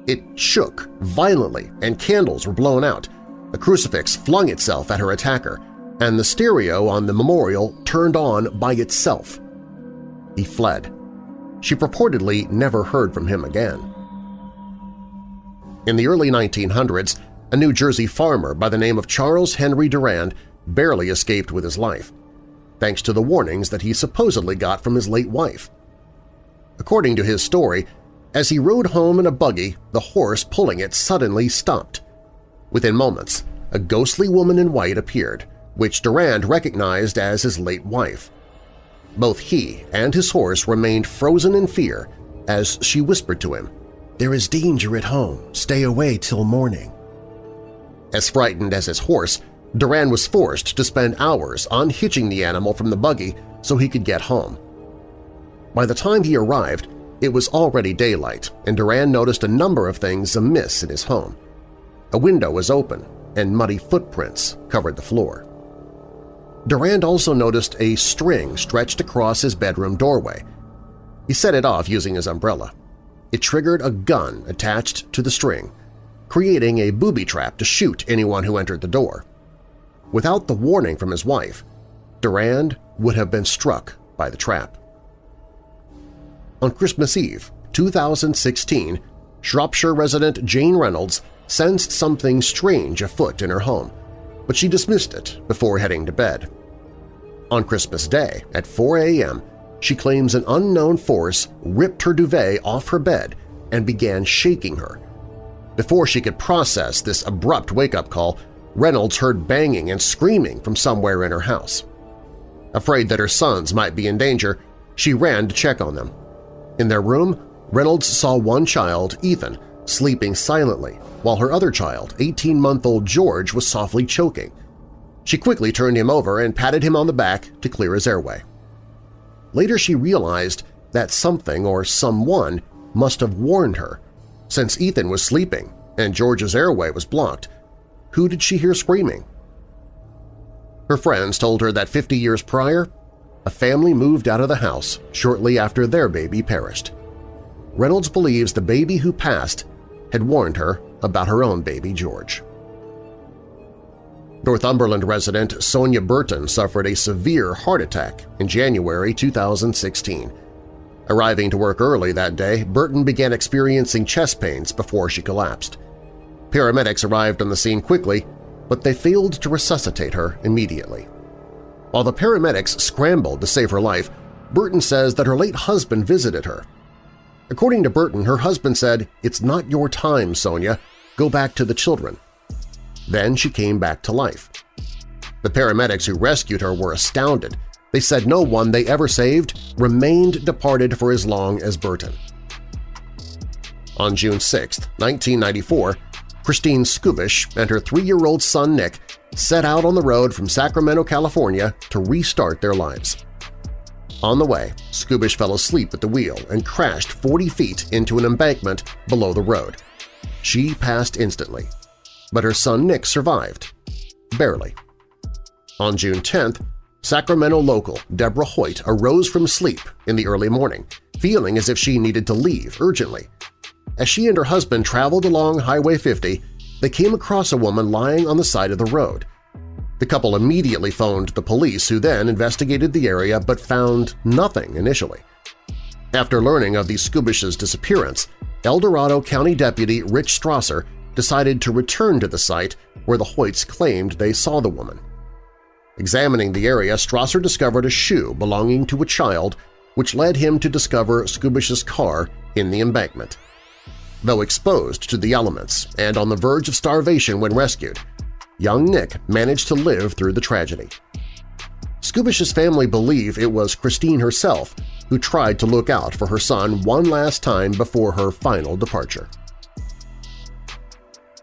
It shook violently and candles were blown out. A crucifix flung itself at her attacker, and the stereo on the memorial turned on by itself. He fled. She purportedly never heard from him again. In the early 1900s, a New Jersey farmer by the name of Charles Henry Durand barely escaped with his life, thanks to the warnings that he supposedly got from his late wife. According to his story, as he rode home in a buggy, the horse pulling it suddenly stopped. Within moments, a ghostly woman in white appeared, which Durand recognized as his late wife. Both he and his horse remained frozen in fear as she whispered to him, "'There is danger at home. Stay away till morning.' As frightened as his horse, Durand was forced to spend hours unhitching the animal from the buggy so he could get home. By the time he arrived, it was already daylight, and Durand noticed a number of things amiss in his home. A window was open, and muddy footprints covered the floor. Durand also noticed a string stretched across his bedroom doorway. He set it off using his umbrella. It triggered a gun attached to the string, creating a booby trap to shoot anyone who entered the door. Without the warning from his wife, Durand would have been struck by the trap. On Christmas Eve, 2016, Shropshire resident Jane Reynolds sensed something strange afoot in her home, but she dismissed it before heading to bed. On Christmas Day, at 4 a.m., she claims an unknown force ripped her duvet off her bed and began shaking her. Before she could process this abrupt wake-up call, Reynolds heard banging and screaming from somewhere in her house. Afraid that her sons might be in danger, she ran to check on them. In their room, Reynolds saw one child, Ethan, sleeping silently while her other child, 18-month-old George, was softly choking. She quickly turned him over and patted him on the back to clear his airway. Later she realized that something or someone must have warned her. Since Ethan was sleeping and George's airway was blocked, who did she hear screaming? Her friends told her that 50 years prior, a family moved out of the house shortly after their baby perished. Reynolds believes the baby who passed had warned her about her own baby George. Northumberland resident Sonia Burton suffered a severe heart attack in January 2016. Arriving to work early that day, Burton began experiencing chest pains before she collapsed. Paramedics arrived on the scene quickly, but they failed to resuscitate her immediately. While the paramedics scrambled to save her life, Burton says that her late husband visited her. According to Burton, her husband said, It's not your time, Sonia. Go back to the children. Then she came back to life. The paramedics who rescued her were astounded. They said no one they ever saved remained departed for as long as Burton. On June 6, 1994, Christine Skubish and her three-year-old son Nick set out on the road from Sacramento, California to restart their lives. On the way, Skubish fell asleep at the wheel and crashed 40 feet into an embankment below the road. She passed instantly, but her son Nick survived. Barely. On June 10th, Sacramento local Deborah Hoyt arose from sleep in the early morning, feeling as if she needed to leave urgently. As she and her husband traveled along Highway 50, they came across a woman lying on the side of the road. The couple immediately phoned the police who then investigated the area but found nothing initially. After learning of the Skubish's disappearance, El Dorado County Deputy Rich Strasser decided to return to the site where the Hoyts claimed they saw the woman. Examining the area, Strasser discovered a shoe belonging to a child which led him to discover Skubish's car in the embankment. Though exposed to the elements and on the verge of starvation when rescued, young Nick managed to live through the tragedy. Skubish's family believe it was Christine herself who tried to look out for her son one last time before her final departure.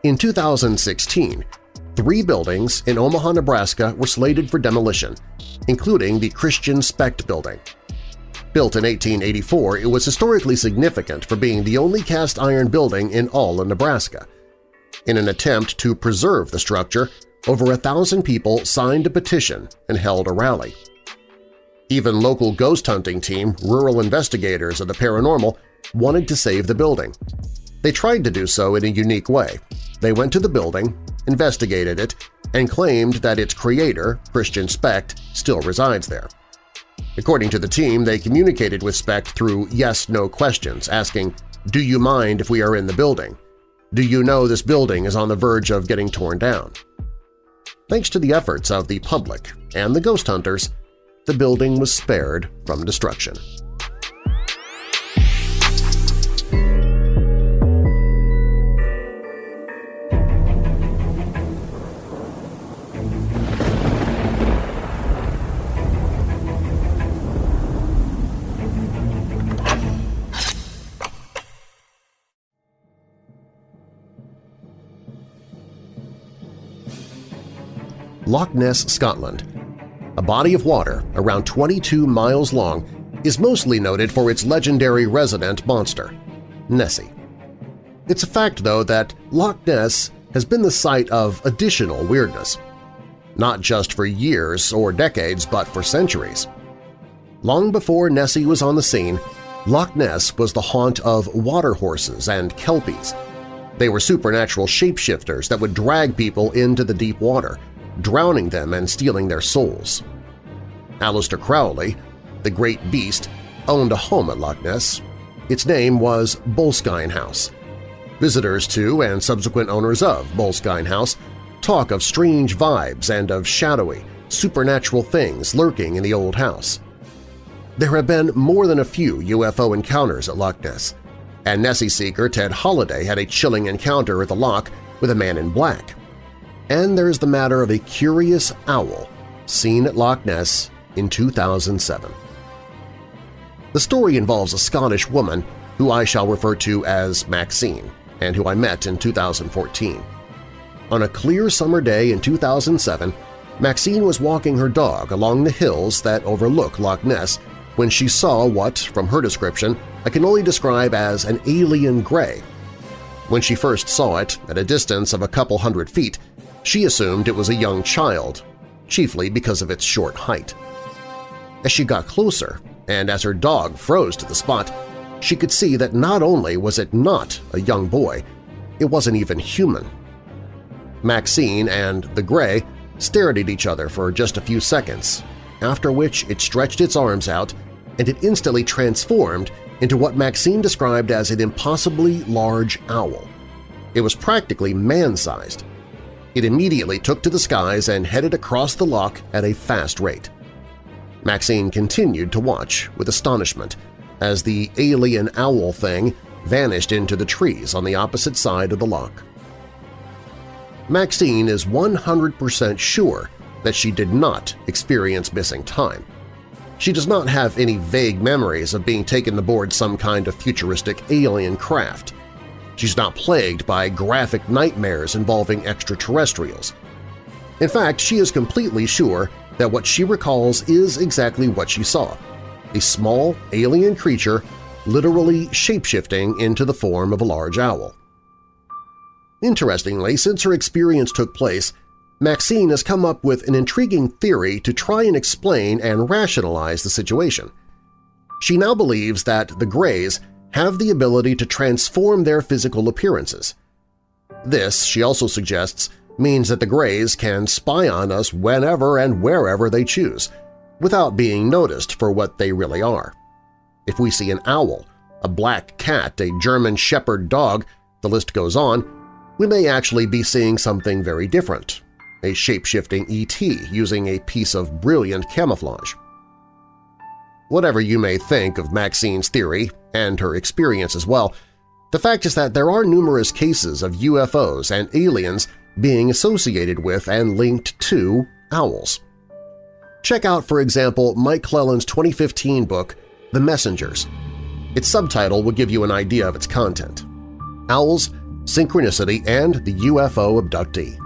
In 2016, three buildings in Omaha, Nebraska were slated for demolition, including the Christian Specht Building. Built in 1884, it was historically significant for being the only cast-iron building in all of Nebraska. In an attempt to preserve the structure, over a thousand people signed a petition and held a rally. Even local ghost hunting team, rural investigators of the paranormal, wanted to save the building. They tried to do so in a unique way. They went to the building, investigated it, and claimed that its creator, Christian Specht, still resides there. According to the team, they communicated with Specht through yes-no questions, asking, do you mind if we are in the building? Do you know this building is on the verge of getting torn down? Thanks to the efforts of the public and the ghost hunters, the building was spared from destruction. Loch Ness, Scotland. A body of water around 22 miles long is mostly noted for its legendary resident monster, Nessie. It's a fact, though, that Loch Ness has been the site of additional weirdness, not just for years or decades but for centuries. Long before Nessie was on the scene, Loch Ness was the haunt of water horses and kelpies. They were supernatural shapeshifters that would drag people into the deep water, drowning them and stealing their souls. Aleister Crowley, the great beast, owned a home at Loch Ness. Its name was Boleskine House. Visitors to and subsequent owners of Boleskine House talk of strange vibes and of shadowy, supernatural things lurking in the old house. There have been more than a few UFO encounters at Loch Ness, and Nessie seeker Ted Holiday had a chilling encounter at the loch with a man in black. And there's the matter of a curious owl seen at Loch Ness in 2007. The story involves a Scottish woman who I shall refer to as Maxine and who I met in 2014. On a clear summer day in 2007, Maxine was walking her dog along the hills that overlook Loch Ness when she saw what, from her description, I can only describe as an alien gray. When she first saw it, at a distance of a couple hundred feet, she assumed it was a young child, chiefly because of its short height. As she got closer, and as her dog froze to the spot, she could see that not only was it not a young boy, it wasn't even human. Maxine and the gray stared at each other for just a few seconds, after which it stretched its arms out and it instantly transformed into what Maxine described as an impossibly large owl. It was practically man-sized, it immediately took to the skies and headed across the loch at a fast rate. Maxine continued to watch with astonishment as the alien owl thing vanished into the trees on the opposite side of the loch. Maxine is 100% sure that she did not experience missing time. She does not have any vague memories of being taken aboard some kind of futuristic alien craft. She's not plagued by graphic nightmares involving extraterrestrials. In fact, she is completely sure that what she recalls is exactly what she saw – a small alien creature literally shapeshifting into the form of a large owl. Interestingly, since her experience took place, Maxine has come up with an intriguing theory to try and explain and rationalize the situation. She now believes that the Greys have the ability to transform their physical appearances. This, she also suggests, means that the Greys can spy on us whenever and wherever they choose, without being noticed for what they really are. If we see an owl, a black cat, a German shepherd dog, the list goes on, we may actually be seeing something very different, a shape-shifting ET using a piece of brilliant camouflage. Whatever you may think of Maxine's theory, and her experience as well, the fact is that there are numerous cases of UFOs and aliens being associated with and linked to owls. Check out, for example, Mike Clelland's 2015 book, The Messengers. Its subtitle will give you an idea of its content. Owls, Synchronicity, and the UFO Abductee.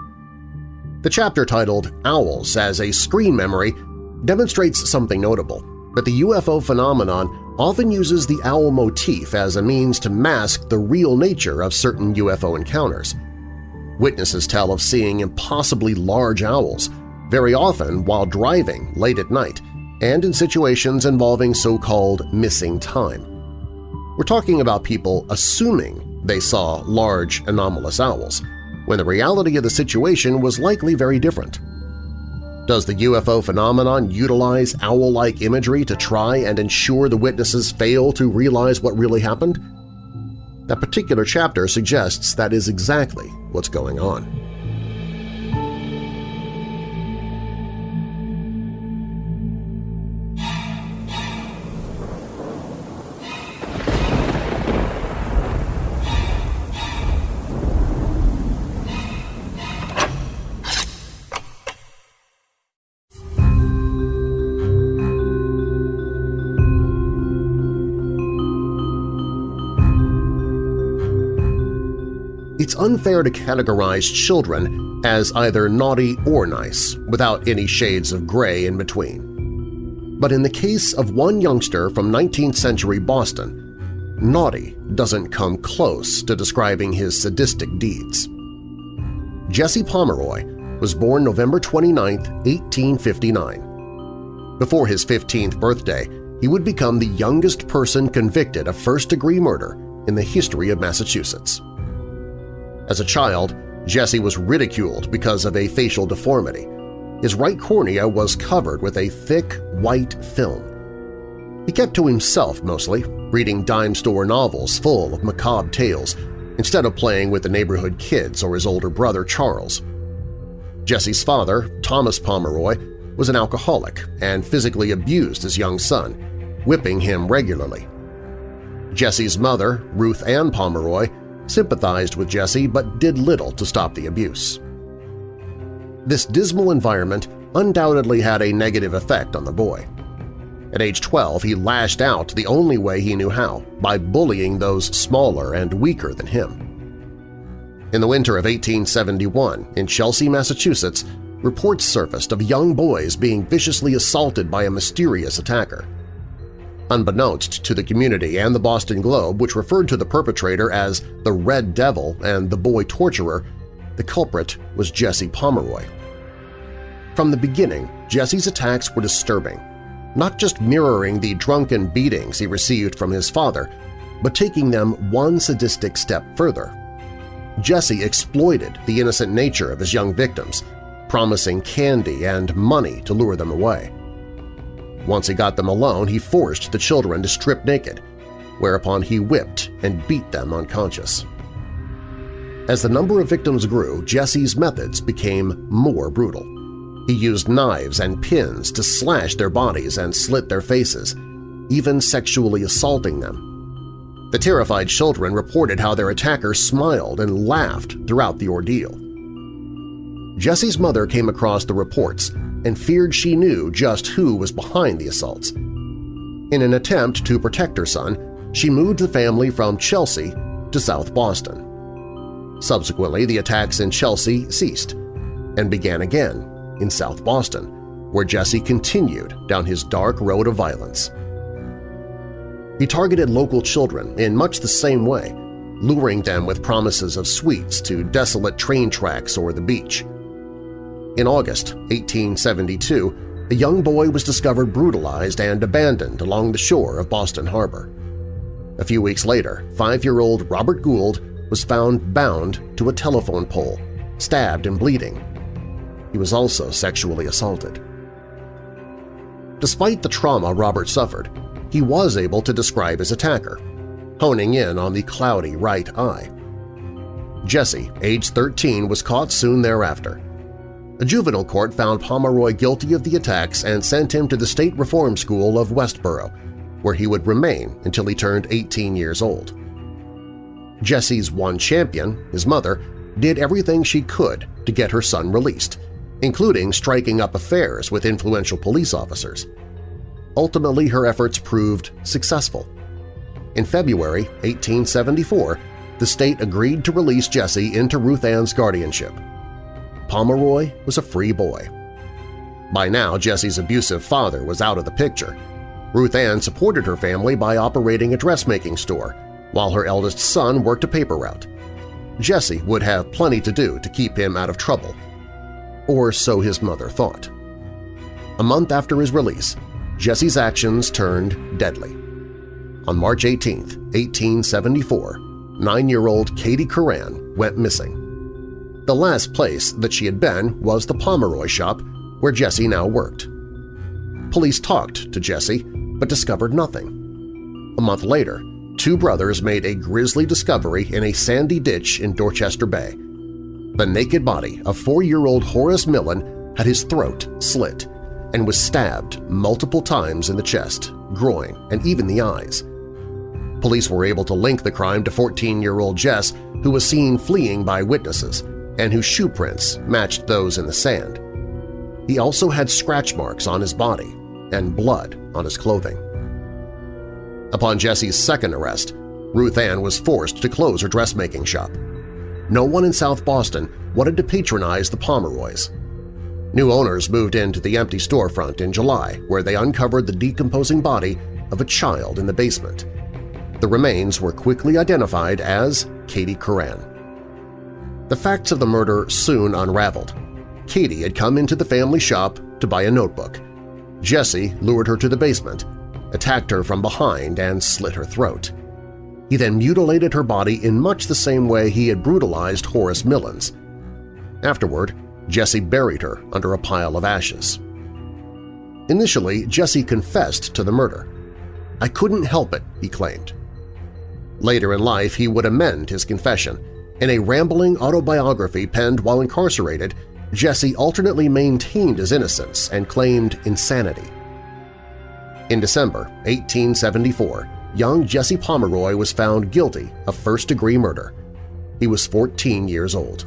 The chapter titled Owls as a Screen Memory demonstrates something notable, that the UFO phenomenon often uses the owl motif as a means to mask the real nature of certain UFO encounters. Witnesses tell of seeing impossibly large owls, very often while driving late at night and in situations involving so-called missing time. We're talking about people assuming they saw large anomalous owls, when the reality of the situation was likely very different. Does the UFO phenomenon utilize owl-like imagery to try and ensure the witnesses fail to realize what really happened? That particular chapter suggests that is exactly what's going on. It's unfair to categorize children as either naughty or nice, without any shades of gray in between. But in the case of one youngster from 19th-century Boston, naughty doesn't come close to describing his sadistic deeds. Jesse Pomeroy was born November 29, 1859. Before his 15th birthday, he would become the youngest person convicted of first-degree murder in the history of Massachusetts. As a child, Jesse was ridiculed because of a facial deformity. His right cornea was covered with a thick, white film. He kept to himself mostly, reading dime store novels full of macabre tales instead of playing with the neighborhood kids or his older brother Charles. Jesse's father, Thomas Pomeroy, was an alcoholic and physically abused his young son, whipping him regularly. Jesse's mother, Ruth Ann Pomeroy, sympathized with Jesse but did little to stop the abuse. This dismal environment undoubtedly had a negative effect on the boy. At age 12, he lashed out the only way he knew how, by bullying those smaller and weaker than him. In the winter of 1871, in Chelsea, Massachusetts, reports surfaced of young boys being viciously assaulted by a mysterious attacker. Unbeknownst to the community and the Boston Globe, which referred to the perpetrator as the Red Devil and the boy torturer, the culprit was Jesse Pomeroy. From the beginning, Jesse's attacks were disturbing, not just mirroring the drunken beatings he received from his father, but taking them one sadistic step further. Jesse exploited the innocent nature of his young victims, promising candy and money to lure them away. Once he got them alone, he forced the children to strip naked, whereupon he whipped and beat them unconscious. As the number of victims grew, Jesse's methods became more brutal. He used knives and pins to slash their bodies and slit their faces. even sexually assaulting them. The terrified children reported how their attacker smiled and laughed throughout the ordeal. Jesse's mother came across the reports and feared she knew just who was behind the assaults. In an attempt to protect her son, she moved the family from Chelsea to South Boston. Subsequently, the attacks in Chelsea ceased and began again in South Boston, where Jesse continued down his dark road of violence. He targeted local children in much the same way, luring them with promises of sweets to desolate train tracks or the beach. In August 1872, a young boy was discovered brutalized and abandoned along the shore of Boston Harbor. A few weeks later, five-year-old Robert Gould was found bound to a telephone pole, stabbed and bleeding. He was also sexually assaulted. Despite the trauma Robert suffered, he was able to describe his attacker, honing in on the cloudy right eye. Jesse, age 13, was caught soon thereafter. A juvenile court found Pomeroy guilty of the attacks and sent him to the State Reform School of Westboro, where he would remain until he turned 18 years old. Jesse's one champion, his mother, did everything she could to get her son released, including striking up affairs with influential police officers. Ultimately, her efforts proved successful. In February 1874, the state agreed to release Jesse into Ruth Ann's guardianship. Pomeroy was a free boy. By now, Jesse's abusive father was out of the picture. Ruth Ann supported her family by operating a dressmaking store, while her eldest son worked a paper route. Jesse would have plenty to do to keep him out of trouble. Or so his mother thought. A month after his release, Jesse's actions turned deadly. On March 18, 1874, nine-year-old Katie Curran went missing. The last place that she had been was the Pomeroy shop where Jesse now worked. Police talked to Jesse, but discovered nothing. A month later, two brothers made a grisly discovery in a sandy ditch in Dorchester Bay. The naked body of four-year-old Horace Millen had his throat slit and was stabbed multiple times in the chest, groin, and even the eyes. Police were able to link the crime to 14-year-old Jess, who was seen fleeing by witnesses and whose shoe prints matched those in the sand. He also had scratch marks on his body and blood on his clothing. Upon Jesse's second arrest, Ruth Ann was forced to close her dressmaking shop. No one in South Boston wanted to patronize the Pomeroys. New owners moved into the empty storefront in July where they uncovered the decomposing body of a child in the basement. The remains were quickly identified as Katie Curran. The facts of the murder soon unraveled. Katie had come into the family shop to buy a notebook. Jesse lured her to the basement, attacked her from behind, and slit her throat. He then mutilated her body in much the same way he had brutalized Horace Millen's. Afterward, Jesse buried her under a pile of ashes. Initially, Jesse confessed to the murder. I couldn't help it, he claimed. Later in life, he would amend his confession. In a rambling autobiography penned while incarcerated, Jesse alternately maintained his innocence and claimed insanity. In December 1874, young Jesse Pomeroy was found guilty of first-degree murder. He was 14 years old.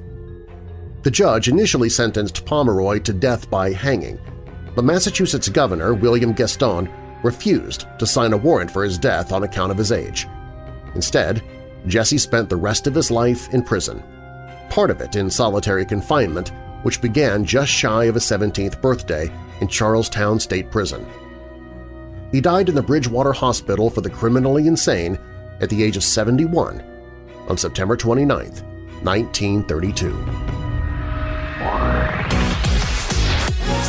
The judge initially sentenced Pomeroy to death by hanging, but Massachusetts Governor William Gaston refused to sign a warrant for his death on account of his age. Instead, Jesse spent the rest of his life in prison, part of it in solitary confinement, which began just shy of his 17th birthday in Charlestown State Prison. He died in the Bridgewater Hospital for the Criminally Insane at the age of 71 on September 29, 1932.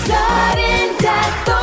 Sudden death oh.